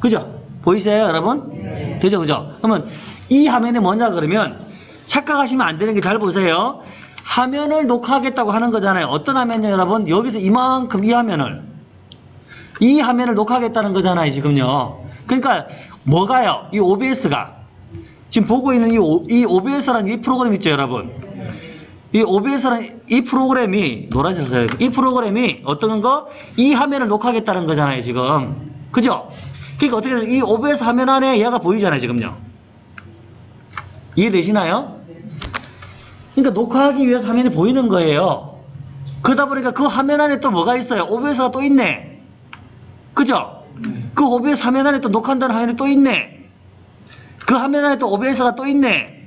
그죠? 보이세요, 여러분? 되죠, 그죠? 그러면 이 화면이 뭐냐 그러면 착각하시면 안 되는 게 잘 보세요. 화면을 녹화하겠다고 하는 거잖아요. 어떤 화면이요, 여러분? 여기서 이만큼 이 화면을 이 화면을 녹화하겠다는 거잖아요, 지금요. 그러니까 뭐가요? 이 OBS가 지금 보고 있는 이, 이 OBS라는 이 프로그램 있죠, 여러분? 이 OBS라는 이 프로그램이 써요. 이 프로그램이 어떤 거? 이 화면을 녹화하겠다는 거잖아요, 지금. 그죠? 그러니까 어떻게 돼요? 이 OBS 화면 안에 얘가 보이잖아요, 지금요. 이해되시나요? 그러니까 녹화하기 위해서 화면이 보이는 거예요. 그러다 보니까 그 화면 안에 또 뭐가 있어요? OBS가 또 있네. 그죠? 그 OBS 화면 안에 또 녹화한다는 화면이 또 있네. 그 화면 안에 또 OBS가 또 있네.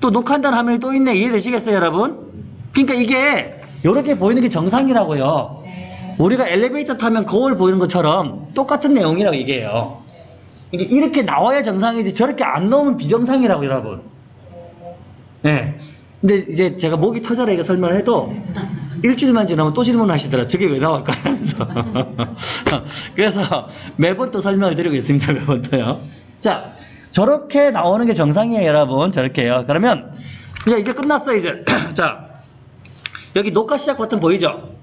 또 녹화한다는 화면이 또 있네. 이해되시겠어요, 여러분? 그러니까 이게 이렇게 보이는 게 정상이라고요. 네. 우리가 엘리베이터 타면 거울 보이는 것처럼 똑같은 내용이라고 얘기해요. 이게 이렇게 나와야 정상이지 저렇게 안 나오면 비정상이라고 여러분. 예. 근데 이제 제가 목이 터져라 이거 설명을 해도 일주일만 지나면 또 질문하시더라. 저게 왜 나올까 하면서. 그래서 매번 또 설명을 드리고 있습니다. 매번 또요. 자, 저렇게 나오는 게 정상이에요, 여러분. 저렇게요. 그러면 이제 끝났어 이제. 자, 여기 녹화 시작 버튼 보이죠?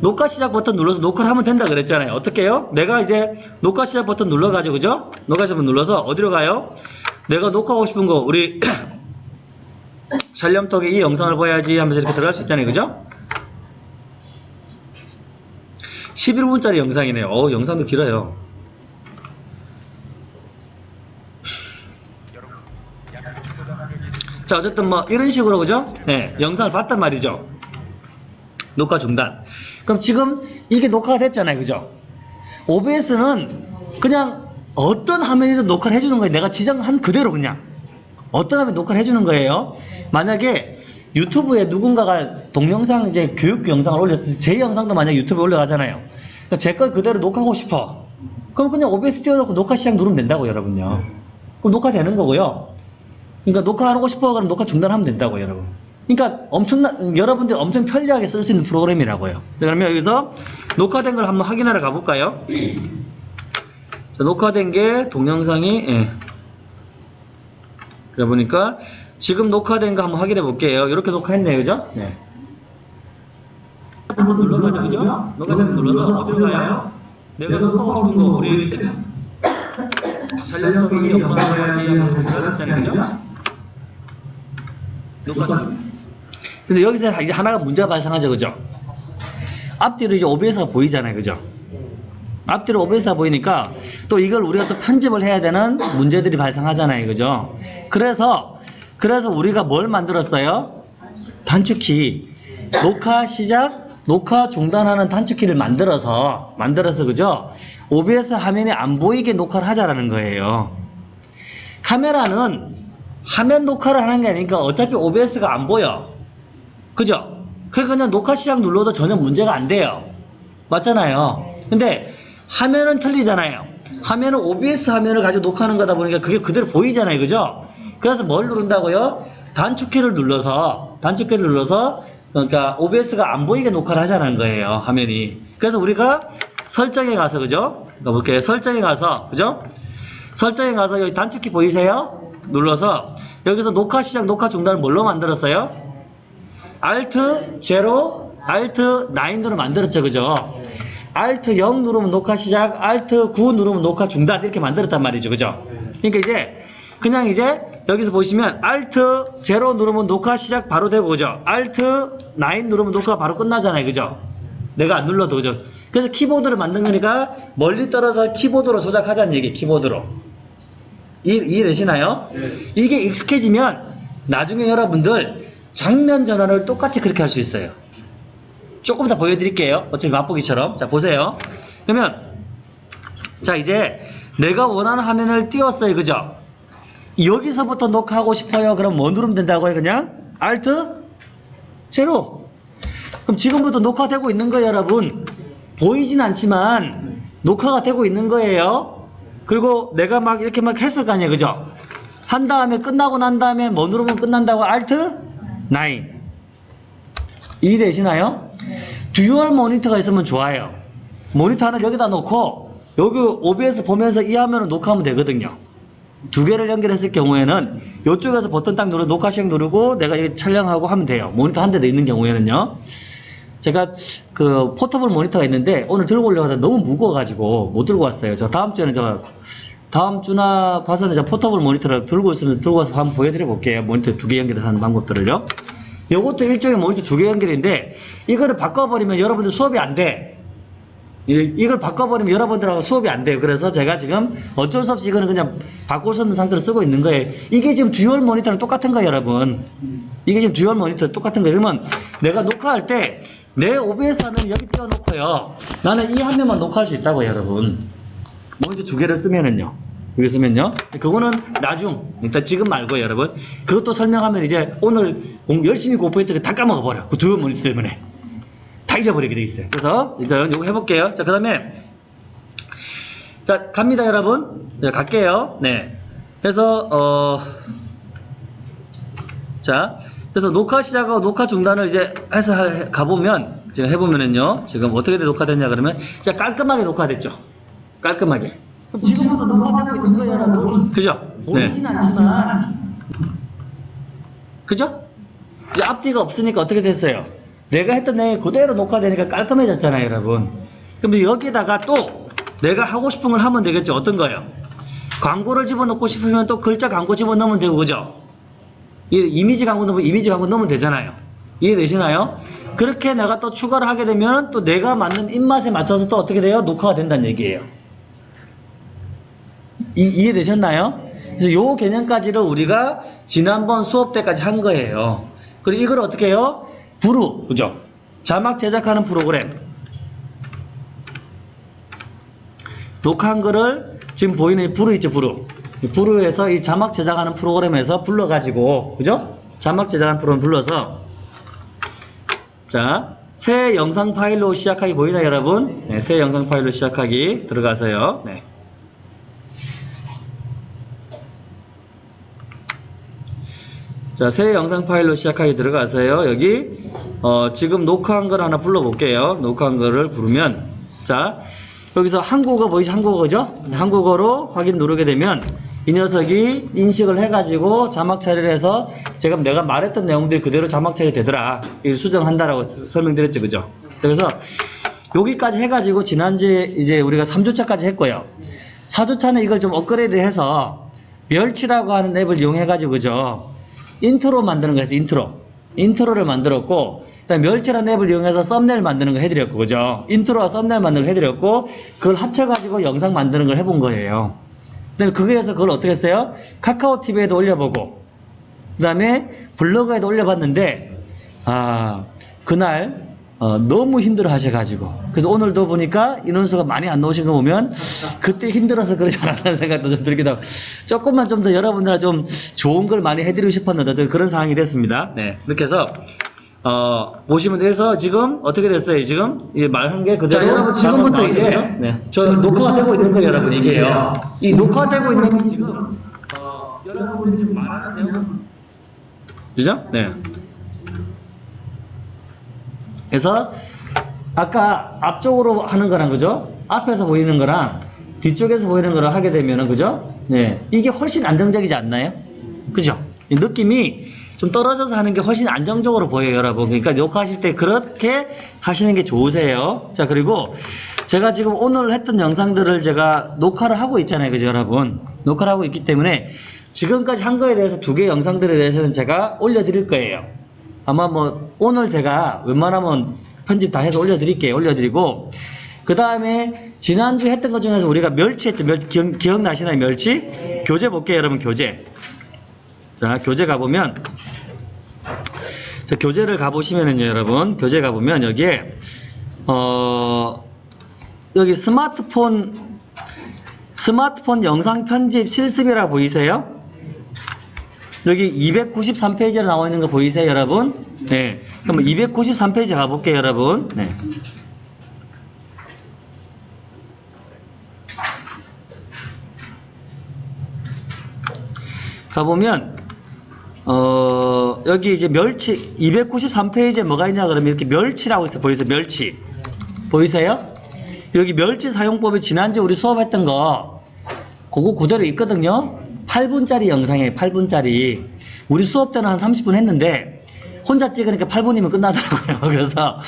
녹화 시작 버튼 눌러서 녹화를 하면 된다 그랬잖아요. 어떻게 해요? 내가 이제 녹화 시작 버튼 눌러가지고, 그죠? 녹화 시작 버튼 눌러서 어디로 가요? 내가 녹화하고 싶은 거, 우리 샬렴톡에 이 영상을 봐야지 하면서 이렇게 들어갈 수 있잖아요. 그죠? 11분짜리 영상이네요. 어 영상도 길어요. 자, 어쨌든 뭐 이런 식으로 그죠? 네, 영상을 봤단 말이죠. 녹화 중단. 그럼 지금 이게 녹화가 됐잖아요. 그죠? OBS는 그냥 어떤 화면이든 녹화를 해주는 거예요. 내가 지정한 그대로 그냥. 어떤 화면 녹화를 해주는 거예요. 만약에 유튜브에 누군가가 동영상 이제 교육 영상을 올렸을 때 제 영상도 만약 유튜브에 올라가잖아요. 제 걸 그대로 녹화하고 싶어. 그럼 그냥 OBS 띄워놓고 녹화 시작 누르면 된다고 여러분요. 그럼 녹화되는 거고요. 그러니까 녹화하고 싶어 그럼 녹화 중단하면 된다고 여러분. 그러니까 엄청나 여러분들 엄청 편리하게 쓸 수 있는 프로그램이라고요. 그러면 여기서 녹화된 걸 한번 확인하러 가볼까요? 자, 녹화된 게 동영상이 예. 그래 보니까 지금 녹화된 거 한번 확인해 볼게요. 이렇게 녹화했네요, 그죠? 네. 한번 눌러가죠, 그죠? 녹화장 눌러서 어디로 가요? 내가 녹화하고 싶은 거 우리 이 영상을 해야지 하면서 들어갔잖아요, 그죠? 녹화. 근데 여기서 이제 하나가 문제가 발생하죠, 그죠? 앞뒤로 이제 OBS가 보이잖아요, 그죠? 앞뒤로 OBS가 보이니까 또 이걸 우리가 또 편집을 해야 되는 문제들이 발생하잖아요, 그죠? 그래서 그래서 우리가 뭘 만들었어요? 단축키 녹화 시작, 녹화 중단하는 단축키를 만들어서 만들어서 그죠? OBS 화면이 안 보이게 녹화를 하자라는 거예요. 카메라는 화면 녹화를 하는 게 아니니까 어차피 OBS가 안 보여. 그죠? 그러니까 그냥 녹화 시작 눌러도 전혀 문제가 안 돼요. 맞잖아요. 근데 화면은 틀리잖아요. 화면은 OBS 화면을 가지고 녹화하는 거다 보니까 그게 그대로 보이잖아요. 그죠? 그래서 뭘 누른다고요? 단축키를 눌러서 단축키를 눌러서 그러니까 OBS가 안 보이게 녹화를 하자는 거예요. 화면이. 그래서 우리가 설정에 가서 그죠? 그러니까 볼게요. 설정에 가서 그죠? 설정에 가서 여기 단축키 보이세요? 눌러서 여기서 녹화 시작, 녹화 중단을 뭘로 만들었어요? Alt 0, Alt 9으로 만들었죠, 그죠? Alt 0 누르면 녹화 시작, Alt 9 누르면 녹화 중단 이렇게 만들었단 말이죠, 그죠? 그러니까 이제 그냥 이제 여기서 보시면 Alt 0 누르면 녹화 시작 바로 되고, 그죠? Alt 9 누르면 녹화가 바로 끝나잖아요, 그죠? 내가 안 눌러도, 그죠? 그래서 키보드를 만든 거니까 멀리 떨어서 키보드로 조작하자는 얘기, 키보드로. 이, 이해되시나요? 이게 익숙해지면 나중에 여러분들 장면 전환을 똑같이 그렇게 할 수 있어요. 조금 더 보여드릴게요. 어차피 맛보기처럼. 자, 보세요. 그러면, 자, 이제 내가 원하는 화면을 띄웠어요. 그죠? 여기서부터 녹화하고 싶어요. 그럼 뭐 누르면 된다고요? 그냥? Alt? 제로. 그럼 지금부터 녹화되고 있는 거예요, 여러분. 보이진 않지만 녹화가 되고 있는 거예요. 그리고 내가 막 이렇게 막 했을 거 아니에요. 그죠? 한 다음에 끝나고 난 다음에 뭐 누르면 끝난다고? Alt? 9. 이해되시나요? dual 모니터가 있으면 좋아요. 모니터 하나 여기다 놓고 여기 OBS 보면서 이 화면을 녹화하면 되거든요. 두 개를 연결했을 경우에는 이쪽에서 버튼 딱 누르고 녹화 시작 누르고 내가 이렇게 촬영하고 하면 돼요. 모니터 한 대 더 있는 경우에는요. 제가 그 portable 모니터가 있는데 오늘 들고 오려고 하다 너무 무거워가지고 못 들고 왔어요. 저 다음 주에는 저 다음 주나 봐서는 저 portable 모니터를 들고 있으면 들고 와서 한번 보여드려 볼게요. 모니터 두 개 연결해서 하는 방법들을요. 이것도 일종의 모니터 두 개 연결인데 이거를 바꿔버리면 여러분들 수업이 안 돼. 이- 이걸 바꿔버리면 여러분들하고 수업이 안 돼요. 그래서 제가 지금 어쩔 수 없이 이거는 그냥 바꿀 수 없는 상태로 쓰고 있는 거예요. 이게 지금 dual 모니터랑 똑같은 거예요, 여러분. 이게 지금 dual 모니터 똑같은 거예요. 그러면 내가 녹화할 때 내 OBS 화면 여기 띄워놓고요. 나는 이 화면만 녹화할 수 있다고요, 여러분. 모니터 두 개를 쓰면은요. 여기 쓰면요. 그거는 나중, 일단 지금 말고요, 여러분. 그것도 설명하면 이제 오늘 공- 열심히 공부했던 거 다 까먹어버려. 그 dual 모니터 때문에. 다 잊어버리게 돼 있어요. 그래서 일단 이거 해볼게요. 자, 그 다음에 자, 갑니다, 여러분. 네, 갈게요. 네. 그래서, 어, 자, 그래서 녹화 시작하고 녹화 중단을 이제 해서 하- 가보면, 지금 해보면은요, 지금 어떻게 녹화됐냐 그러면, 진짜 깔끔하게 녹화됐죠. 깔끔하게. 그럼 지금부터 있는 거예요, 여러분. 그죠? 보이진 않지만. 그죠? 이제 앞뒤가 없으니까 어떻게 됐어요? 내가 했던 내용 그대로 녹화되니까 깔끔해졌잖아요, 여러분. 그럼 여기다가 또 내가 하고 싶은 걸 하면 되겠죠. 어떤 거요? 광고를 집어넣고 싶으면 또 글자 광고 집어넣으면 되고, 그죠? 이 이미지 광고 넣으면 이미지 광고 넣으면 되잖아요. 이해되시나요? 그렇게 내가 또 추가를 하게 되면 또 내가 맞는 입맛에 맞춰서 또 어떻게 돼요? 녹화가 된다는 얘기예요. 이, 이해되셨나요? 그래서 요 개념까지를 우리가 지난번 수업 때까지 한 거예요. 그리고 이걸 어떻게 해요? 부루, 그죠? 자막 제작하는 프로그램. 녹화한 거를 지금 보이는 이 부루 있죠, 부루. 이 부루에서 이 자막 제작하는 프로그램에서 불러가지고, 그죠? 자막 제작하는 프로그램 불러서, 자, 새 영상 파일로 시작하기 보이나요, 여러분? 네, 새 영상 파일로 시작하기 들어가세요. 네. 자, 새 영상 파일로 시작하기 들어가세요. 여기 어, 지금 녹화한 걸 하나 불러볼게요. 녹화한 거를 부르면 자, 여기서 한국어 보이죠? 한국어죠? 한국어로 확인 누르게 되면 이 녀석이 인식을 해가지고 자막 처리를 해서 제가 내가 말했던 내용들이 그대로 자막 처리 되더라. 이걸 수정한다라고 서- 설명드렸죠. 그죠? 그래서 여기까지 해가지고 지난주에 이제 우리가 3주차까지 했고요. 4주차는 이걸 좀 업그레이드 해서 멸치라고 하는 앱을 이용해가지고 그죠? 인트로 만드는 거였어요. intro. intro를 만들었고 그다음 멸치라는 앱을 이용해서 썸네일 만드는 거 해드렸고 그죠? intro와 thumbnail 만드는 거 해드렸고 그걸 합쳐가지고 영상 만드는 걸 해본 거예요. 그다음에 거기에서 그걸 어떻게 했어요? 카카오 TV에도 올려보고 그 다음에 블로그에도 올려봤는데 아 그날 어, 너무 힘들어 하셔가지고 그래서 오늘도 보니까 인원수가 많이 안 나오신 거 보면 그때 힘들어서 그러지 않았다는 생각도 좀 들기도 하고 조금만 좀 더 여러분들 좀 좋은 걸 많이 해드리고 싶었는데 좀 그런 상황이 됐습니다. 네 이렇게 해서 어, 보시면 돼서 지금 어떻게 됐어요? 지금 이 말한 게 그대로 자, 여러분, 지금부터 이제? 네. 저 녹화가 되고 있는 거예요, 여러분 이게요. 이 녹화되고 있는 게 지금 어, 여러분들이 지금 말하는 내용 그죠? 네. 그래서 아까 앞쪽으로 하는 거랑 그죠? 앞에서 보이는 거랑 뒤쪽에서 보이는 거를 하게 되면은 그죠? 네. 이게 훨씬 안정적이지 않나요? 그죠? 이 느낌이 좀 떨어져서 하는 게 훨씬 안정적으로 보여요, 여러분. 그러니까 녹화하실 때 그렇게 하시는 게 좋으세요. 자, 그리고 제가 지금 오늘 했던 영상들을 제가 녹화를 하고 있잖아요, 그죠, 여러분? 녹화를 하고 있기 때문에 지금까지 한 거에 대해서 두 개 영상들에 대해서는 제가 올려드릴 거예요. 아마 뭐 오늘 제가 웬만하면 편집 다 해서 올려드릴게요. 올려드리고 그 다음에 지난주 했던 것 중에서 우리가 멸치 했죠. 멸치 기억, 기억나시나요? 멸치? 교재 볼게요, 여러분. 교재. 자, 교재 가보면 자, 교재를 가보시면은요, 여러분. 교재 가보면 여기에 어 여기 스마트폰 스마트폰 영상 편집 실습이라 보이세요? 여기 293페이지로 나와 있는 거 보이세요, 여러분? 네. 그럼 293페이지 가볼게요, 여러분. 네. 가보면, 어, 여기 이제 멸치, 293페이지에 뭐가 있냐 그러면 이렇게 멸치라고 있어 보이세요? 멸치. 보이세요? 여기 멸치 사용법이 지난주 우리 수업했던 거, 그거 그대로 있거든요. 8분짜리 영상이에요, 8분짜리. 우리 수업 때는 한 30분 했는데, 혼자 찍으니까 8분이면 끝나더라고요. 그래서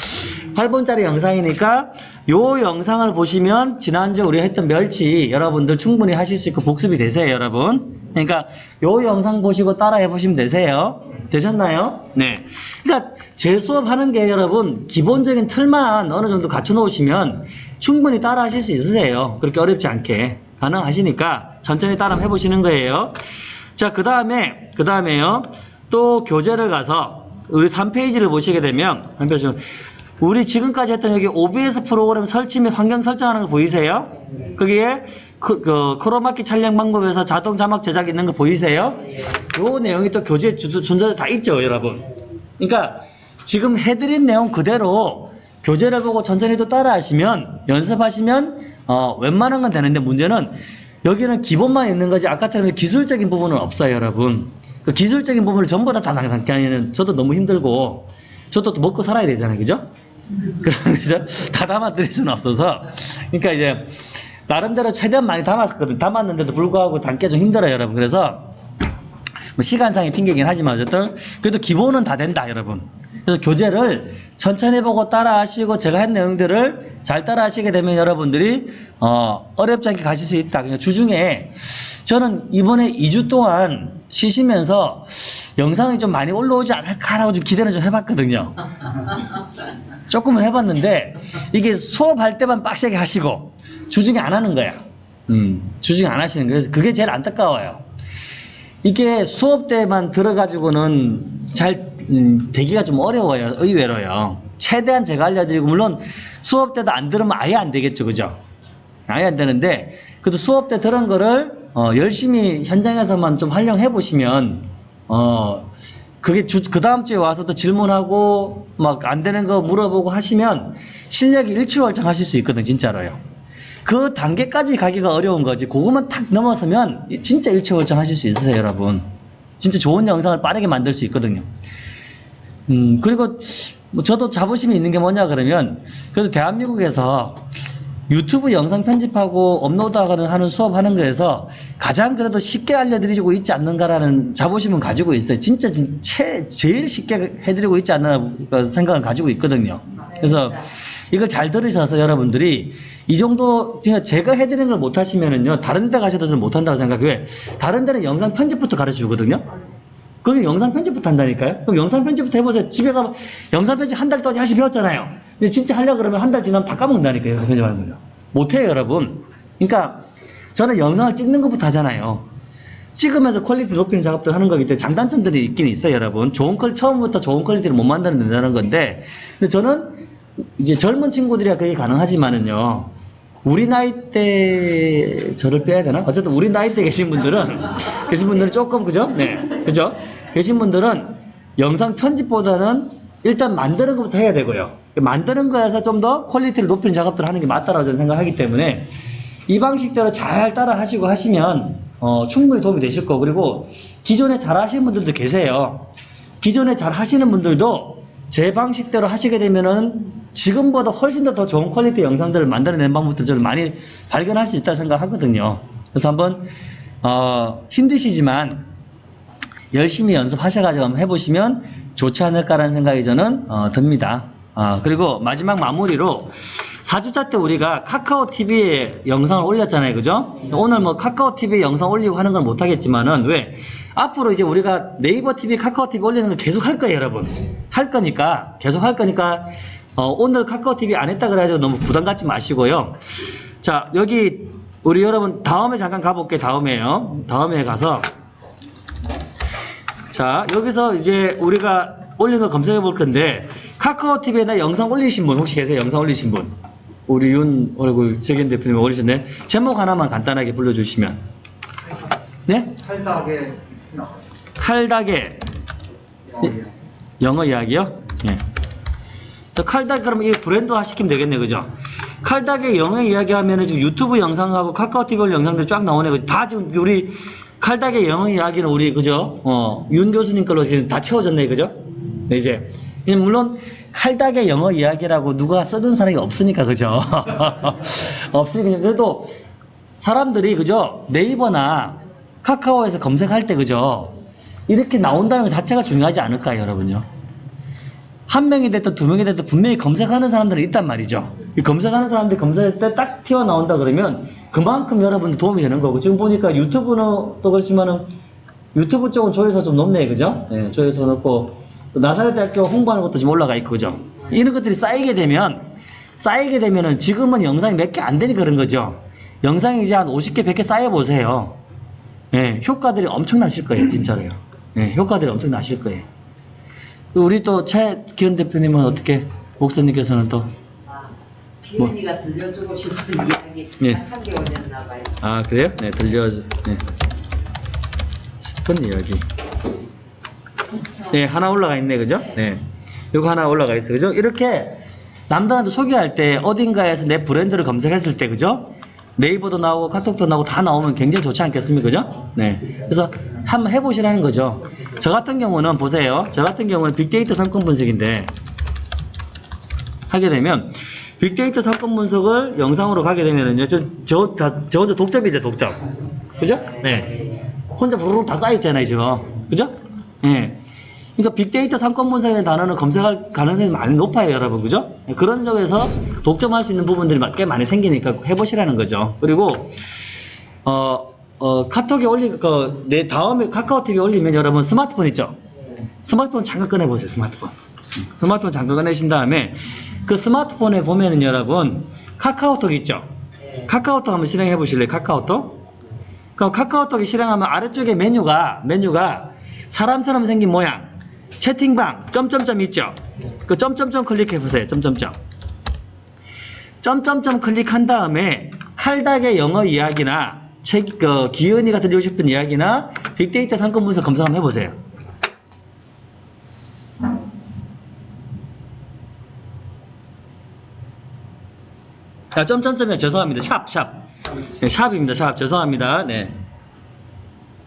8분짜리 영상이니까 요 영상을 보시면 지난주 우리 했던 멸치 여러분들 충분히 하실 수 있고 복습이 되세요, 여러분. 그러니까 요 영상 보시고 따라해 보시면 되세요. 되셨나요? 네. 그러니까 제 수업 하는 게 여러분 기본적인 틀만 어느 정도 갖춰 놓으시면 충분히 따라 하실 수 있으세요. 그렇게 어렵지 않게 가능하시니까 천천히 따라 해 보시는 거예요. 자, 그 다음에, 그 다음에요. 또 교재를 가서 우리 3페이지를 보시게 되면, 한 페이지, 우리 지금까지 했던 여기 OBS 프로그램 설치 및 환경 설정하는 거 보이세요? 거기에 그, 그 크로마키 촬영 방법에서 자동 자막 제작 있는 거 보이세요? 요 내용이 또 주- 준대로 다 있죠, 여러분. 그러니까 지금 해드린 내용 그대로 교재를 보고 천천히 또 따라 하시면, 연습하시면, 어, 웬만한 건 되는데 문제는 여기는 기본만 있는 거지 아까처럼 기술적인 부분은 없어요, 여러분. 그 기술적인 부분을 전부 다 담당하기에는 저도 너무 힘들고 저도 또 먹고 살아야 되잖아요, 그죠? 그래서 다 담아드릴 수는 없어서 그러니까 이제 나름대로 최대한 많이 담았거든. 담았는데도 불구하고 담기 좀 힘들어요, 여러분. 그래서 뭐 시간상의 핑계긴 하지만 어쨌든 그래도 기본은 다 된다, 여러분. 그래서 교재를 천천히 보고 따라하시고 제가 한 내용들을 잘 따라하시게 되면 여러분들이 어, 어렵지 않게 가실 수 있다. 그냥 주중에 저는 이번에 2주 동안 쉬시면서 영상이 좀 많이 올라오지 않을까라고 좀 기대를 좀 해봤거든요. 조금은 해봤는데 이게 수업할 때만 빡세게 하시고 주중에 안 하는 거야. 음, 주중에 안 하시는 거예요. 그래서 그게 제일 안타까워요. 이게 수업 때만 들어가지고는 잘 음, 되기가 좀 어려워요. 의외로요. 최대한 제가 알려드리고 물론 수업 때도 안 들으면 아예 안 되겠죠, 그죠? 아예 안 되는데 그래도 수업 때 들은 거를 어, 열심히 현장에서만 좀 활용해 보시면 어 그게 그 다음 주에 와서 또 질문하고 막 안 되는 거 물어보고 하시면 실력이 일취월장 하실 수 있거든 진짜로요. 그 단계까지 가기가 어려운 거지. 그것만 탁 넘어서면 진짜 일취월장 하실 수 있으세요, 여러분. 진짜 좋은 영상을 빠르게 만들 수 있거든요. 음, 그리고 뭐 저도 자부심이 있는 게 뭐냐 그러면 그래도 대한민국에서 유튜브 영상 편집하고 업로드하는 하는 수업하는 거에서 가장 그래도 쉽게 알려드리고 있지 않는가라는 자부심은 가지고 있어요. 진짜 진- 최, 제일 쉽게 해드리고 있지 않나 그 생각을 가지고 있거든요. 그래서 이걸 잘 들으셔서 여러분들이 이 정도 제가 해드리는 걸 못하시면은요 다른 데 가셔도 좀 못한다고 생각해요. 왜? 다른 데는 영상 편집부터 가르쳐 주거든요. 거기 영상 편집부터 한다니까요? 그럼 영상 편집부터 해보세요. 집에 가면 영상 편집 한 달 동안 하시 배웠잖아요. 근데 진짜 하려고 그러면 한 달 지나면 다 까먹는다니까요. 영상 편집하는 거요. 못해요, 여러분. 그러니까 저는 영상을 찍는 것부터 하잖아요. 찍으면서 quality 높이는 작업들 하는 거기 때문에 장단점들이 있긴 있어요, 여러분. 좋은 퀄 처음부터 좋은 quality를 못 만들어낸다는 건데, 근데 저는 이제 젊은 친구들이야 그게 가능하지만은요. 우리 나이 때 저를 빼야 되나? 어쨌든 우리 나이 때 계신 분들은 계신 분들은 조금 그죠? 네, 그죠? 계신 분들은 영상 편집보다는 일단 만드는 것부터 해야 되고요. 만드는 거에서 좀 더 quality를 높이는 작업들을 하는 게 맞다라고 저는 생각하기 때문에 이 방식대로 잘 따라 하시고 하시면 어, 충분히 도움이 되실 거고 그리고 기존에 잘 하시는 분들도 계세요. 기존에 잘 하시는 분들도 제 방식대로 하시게 되면은 지금보다 훨씬 더 더 좋은 퀄리티 영상들을 만들어낸 방법들 저는 많이 발견할 수 있다 생각하거든요. 그래서 한번 어, 힘드시지만 열심히 연습하셔가지고 한번 해보시면 좋지 않을까라는 생각이 저는 어, 듭니다. 아, 그리고 마지막 마무리로 4주차 때 우리가 카카오 TV에 영상을 올렸잖아요. 그죠? 오늘 뭐 카카오 TV에 영상 올리고 하는 건 못하겠지만은 왜? 앞으로 이제 우리가 네이버 TV, 카카오 TV 올리는 걸 계속 할 거예요, 여러분. 할 거니까, 계속 할 거니까, 어, 오늘 카카오 TV 안 했다 그래가지고 너무 부담 갖지 마시고요. 자, 여기 우리 여러분 다음에 잠깐 가볼게요. 다음에요. 다음에 가서 자, 여기서 이제 우리가 올린 거 검색해 볼 건데, 카카오 TV에나 영상 올리신 분, 혹시 계세요? 영상 올리신 분? 우리 윤 얼굴 최견 대표님 올리셨네. 제목 하나만 간단하게 불러주시면. 네? 탈다하게 칼닥의 영어 이야기요? 예. 저 칼닥 그러면 이 브랜드화 시키면 되겠네, 그죠? 칼닥의 영어 이야기 하면은 지금 유튜브 영상하고 카카오 TV 영상들 쫙 나오네, 그죠? 다 지금 우리 칼닥의 영어 이야기는 우리 그죠? 어, 윤 교수님 걸로 지금 다 채워졌네, 그죠? 네, 이제 예, 물론 칼닥의 영어 이야기라고 누가 쓰는 사람이 없으니까, 그죠? 없으니까 그래도 사람들이 그죠? 네이버나 카카오에서 검색할 때 그죠? 이렇게 나온다는 것 자체가 중요하지 않을까요, 여러분요? 한 명이 됐든 두 명이 됐든 분명히 검색하는 사람들은 있단 말이죠. 이 검색하는 사람들이 검색했을 때 딱 튀어나온다 그러면 그만큼 여러분들 도움이 되는 거고 지금 보니까 유튜브는 또 그렇지만은 유튜브 쪽은 조회수 좀 높네, 그죠? 예, 조회수 높고 또 나사렛 대학교 홍보하는 것도 지금 올라가 있고, 그죠? 이런 것들이 쌓이게 되면 쌓이게 되면은 지금은 영상이 몇 개 안 되니까 그런 거죠. 영상이 이제 한 50개, 100개 쌓여 보세요. 예, 효과들이 엄청 나실 거예요, 진짜로요. 예, 효과들이 엄청 나실 거예요. 우리 또 최기현 대표님은 어떻게, 목사님께서는 또, 아, 기은이가 들려주고 싶은 이야기 예. 딱한개 올렸나 봐요. 아, 그래요? 네, 들려, 네. 싶은 이야기. 네, 하나 올라가 있네, 그죠? 네. 요거 하나 올라가 있어요, 그죠? 이렇게 남들한테 소개할 때 어딘가에서 내 브랜드를 검색했을 때, 그죠? 네이버도 나오고 카톡도 나오고 다 나오면 굉장히 좋지 않겠습니까? 그죠? 네. 그래서 한번 해보시라는 거죠. 저 같은 경우는 보세요. 저 같은 경우는 빅데이터 상권 분석인데 하게 되면 빅데이터 사건 분석을 영상으로 가게 되면은요, 저, 저, 다, 저 혼자 독점이죠, 독점. 그죠? 네. 혼자 부르르 다 쌓여있잖아요, 지금. 그죠? 예. 그러니까 빅데이터 사건 분석이라는 단어는 검색할 가능성이 많이 높아요, 여러분. 그죠? 예, 그런 쪽에서 독점할 수 있는 부분들이 꽤 많이 생기니까 해보시라는 거죠. 그리고, 어, 어, 카톡에 올리, 그, 내 다음에 카카오 TV에 올리면 여러분 스마트폰 있죠? 스마트폰 잠깐 꺼내보세요, 스마트폰. 스마트폰 잠깐 꺼내신 다음에 그 스마트폰에 보면은 여러분 카카오톡 있죠? 카카오톡 한번 실행해 보실래요? 카카오톡? 그럼 카카오톡이 실행하면 아래쪽에 메뉴가 메뉴가 사람처럼 생긴 모양 채팅방 점점점 있죠? 그 점점점 클릭해 보세요. 점점점. 점점점 클릭한 다음에 칼닥의 영어 이야기나 책, 그 기현이가 들리고 싶은 이야기나 빅데이터 상권 분석 검색 한번 해보세요. 아, 점점점이요. 죄송합니다. 샵, 샵. 네, 샵입니다. 샵. 죄송합니다. 네.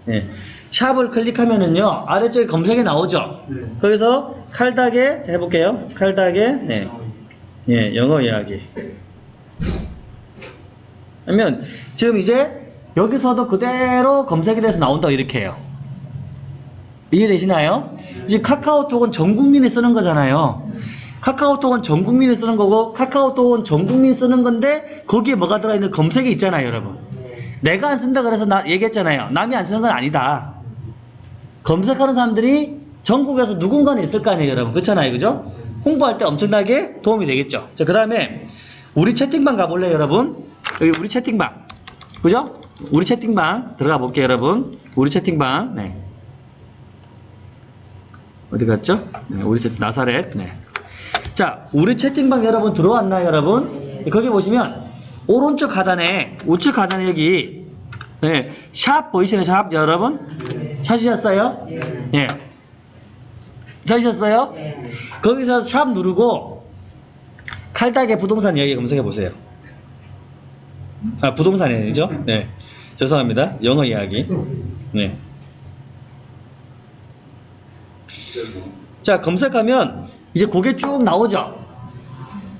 네. 샵을 클릭하면은요, 아래쪽에 검색이 나오죠? 네. 거기서 칼닥에, 해볼게요. 칼닥에, 네. 예, 영어 이야기. 그러면 지금 이제 여기서도 그대로 검색이 돼서 나온다 이렇게 해요. 이해되시나요? 이제 카카오톡은 전 국민이 쓰는 거잖아요. 카카오톡은 전 국민이 쓰는 거고 카카오톡은 전 국민 쓰는 건데 거기에 뭐가 들어있는 검색이 있잖아요, 여러분. 내가 안 쓴다 그래서 나 얘기했잖아요. 남이 안 쓰는 건 아니다. 검색하는 사람들이 전국에서 누군가는 있을 거 아니에요, 여러분. 그렇잖아요, 그죠? 홍보할 때 엄청나게 도움이 되겠죠. 자, 그 다음에 우리 채팅방 가볼래요, 여러분? 여기 우리 채팅방. 그죠? 우리 채팅방 들어가 볼게요, 여러분. 우리 채팅방. 네. 어디 갔죠? 네, 우리 채팅 나사렛. 네. 자, 우리 채팅방 여러분 들어왔나요, 여러분? 거기 보시면 오른쪽 하단에 우측 하단에 여기 네, 샵 보이시나요, 샵 여러분? 찾으셨어요? 예. 찾으셨어요? 거기서 샵 누르고 칼닥의 부동산 이야기 검색해 보세요. 아, 부동산이죠? 네. 죄송합니다. 영어 이야기. 네. 자, 검색하면 이제 그게 쭉 나오죠?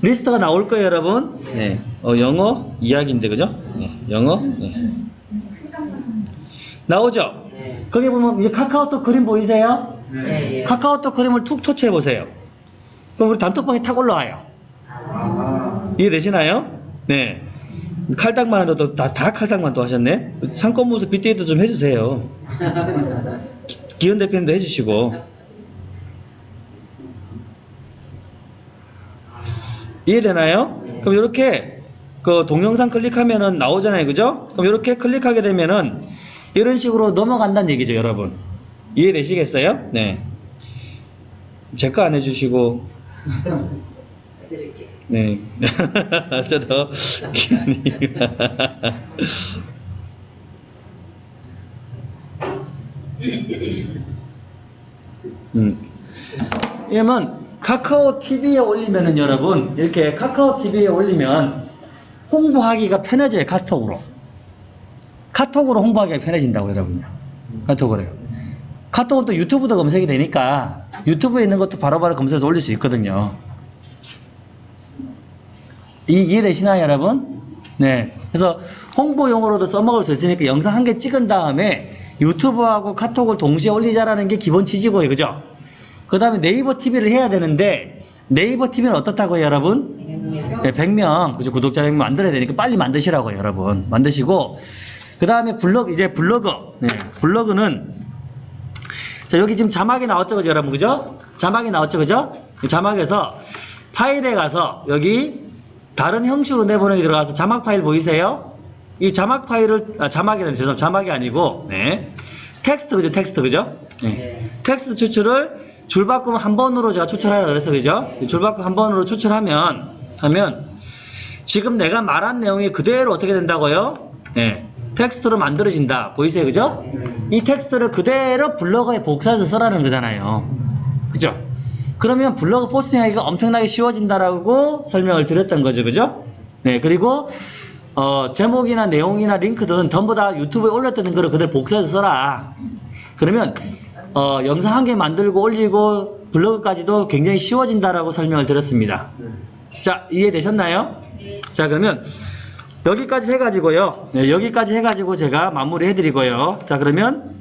리스트가 나올 거예요, 여러분. 네. 어, 영어 이야기인데, 그죠? 네. 영어. 네. 나오죠? 거기 보면 이제 카카오톡 그림 보이세요? 네, 예. 카카오톡 그림을 툭 터치해 보세요. 그럼 우리 단톡방에 탁 올라와요. 아, 이해되시나요? 네. 칼닥만 해도 다, 다 칼닥만 또 하셨네? 상권 모습 빅데이터 좀 해주세요. 기- 기현 대표님도 해주시고. 이해되나요? 그럼 이렇게 그 동영상 클릭하면은 나오잖아요. 그죠? 그럼 이렇게 클릭하게 되면은 이런 식으로 넘어간다는 얘기죠, 여러분. 이해되시겠어요? 네. 체크 안 해주시고. 네. 저도 음. 왜냐면 카카오 TV에 올리면은 여러분 이렇게 카카오 TV에 올리면 홍보하기가 편해져요 카톡으로 카톡으로 홍보하기가 편해진다고 여러분요 카톡으로요 카톡은 또 유튜브도 검색이 되니까 유튜브에 있는 것도 바로 바로 검색해서 올릴 수 있거든요 이, 이해되시나요, 여러분? 네. 그래서 홍보용으로도 써먹을 수 있으니까 영상 한 개 찍은 다음에 유튜브하고 카톡을 동시에 올리자라는 게 기본 취지고요. 그죠? 그 다음에 네이버 TV를 해야 되는데 네이버 TV는 어떻다고요, 여러분? 네, 100명, 그죠? 구독자 100명 만들어야 되니까 빨리 만드시라고요, 여러분. 만드시고 그 다음에 블로그, 이제 블로그. 네, 블로그는 자, 여기 지금 자막이 나왔죠, 그죠, 여러분? 그죠? 자막이 나왔죠, 그죠? 이 자막에서 파일에 가서 여기 다른 형식으로 내보내기 들어가서 자막 파일 보이세요? 이 자막 파일을, 아, 자막이라는 죄송 자막이 아니고, 네. 텍스트, 그죠? 텍스트, 그죠? 네. 텍스트 추출을 줄바꿈 한 번으로 제가 추출하라 그래서, 그죠? 이 줄바꿈 한 번으로 추출하면, 하면, 지금 내가 말한 내용이 그대로 어떻게 된다고요? 네. 텍스트로 만들어진다. 보이세요? 그죠? 이 텍스트를 그대로 블로그에 복사해서 쓰라는 거잖아요. 그죠? 그러면 블로그 포스팅하기가 엄청나게 쉬워진다라고 설명을 드렸던 거죠. 그죠? 네. 그리고 어, 제목이나 내용이나 링크들은 전부 다 유튜브에 올렸던 거를 그대로 복사해서 써라. 그러면 어, 영상 한 개 만들고 올리고 블로그까지도 굉장히 쉬워진다라고 설명을 드렸습니다. 자, 이해되셨나요? 자, 그러면 여기까지 해가지고요. 네, 여기까지 해가지고 제가 마무리 해드리고요. 자, 그러면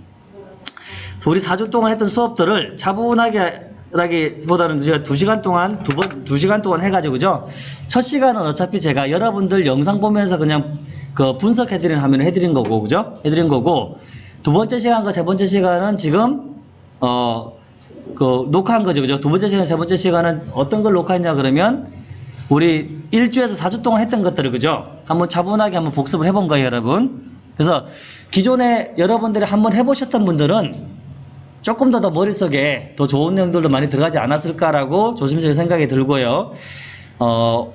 우리 4주 동안 했던 수업들을 차분하게 라기보다는 제가 2시간 동안 두 번, 2시간 동안 해가지고 그죠? 첫 시간은 어차피 제가 여러분들 영상 보면서 그냥 그 분석해드리는 화면을 해드린 거고, 그죠? 해드린 거고, 두 번째 시간과 세 번째 시간은 지금, 어, 그 녹화한 거죠, 그죠? 두 번째 시간, 세 번째 시간은 어떤 걸 녹화했냐 그러면 우리 일주에서 4주 동안 했던 것들을 그죠? 한번 차분하게 한번 복습을 해본 거예요, 여러분. 그래서 기존에 여러분들이 한번 해보셨던 분들은 조금 더 더 머릿속에 더 좋은 내용들도 많이 들어가지 않았을까라고 조심스럽게 생각이 들고요. 어,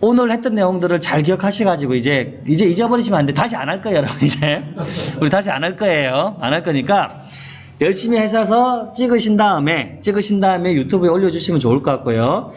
오늘 했던 내용들을 잘 기억하셔가지고 이제 이제 잊어버리시면 안 돼. 다시 안 할 거예요, 여러분. 이제 우리 다시 안 할 거예요. 안 할 거니까 열심히 하셔서 찍으신 다음에 찍으신 다음에 유튜브에 올려주시면 좋을 것 같고요.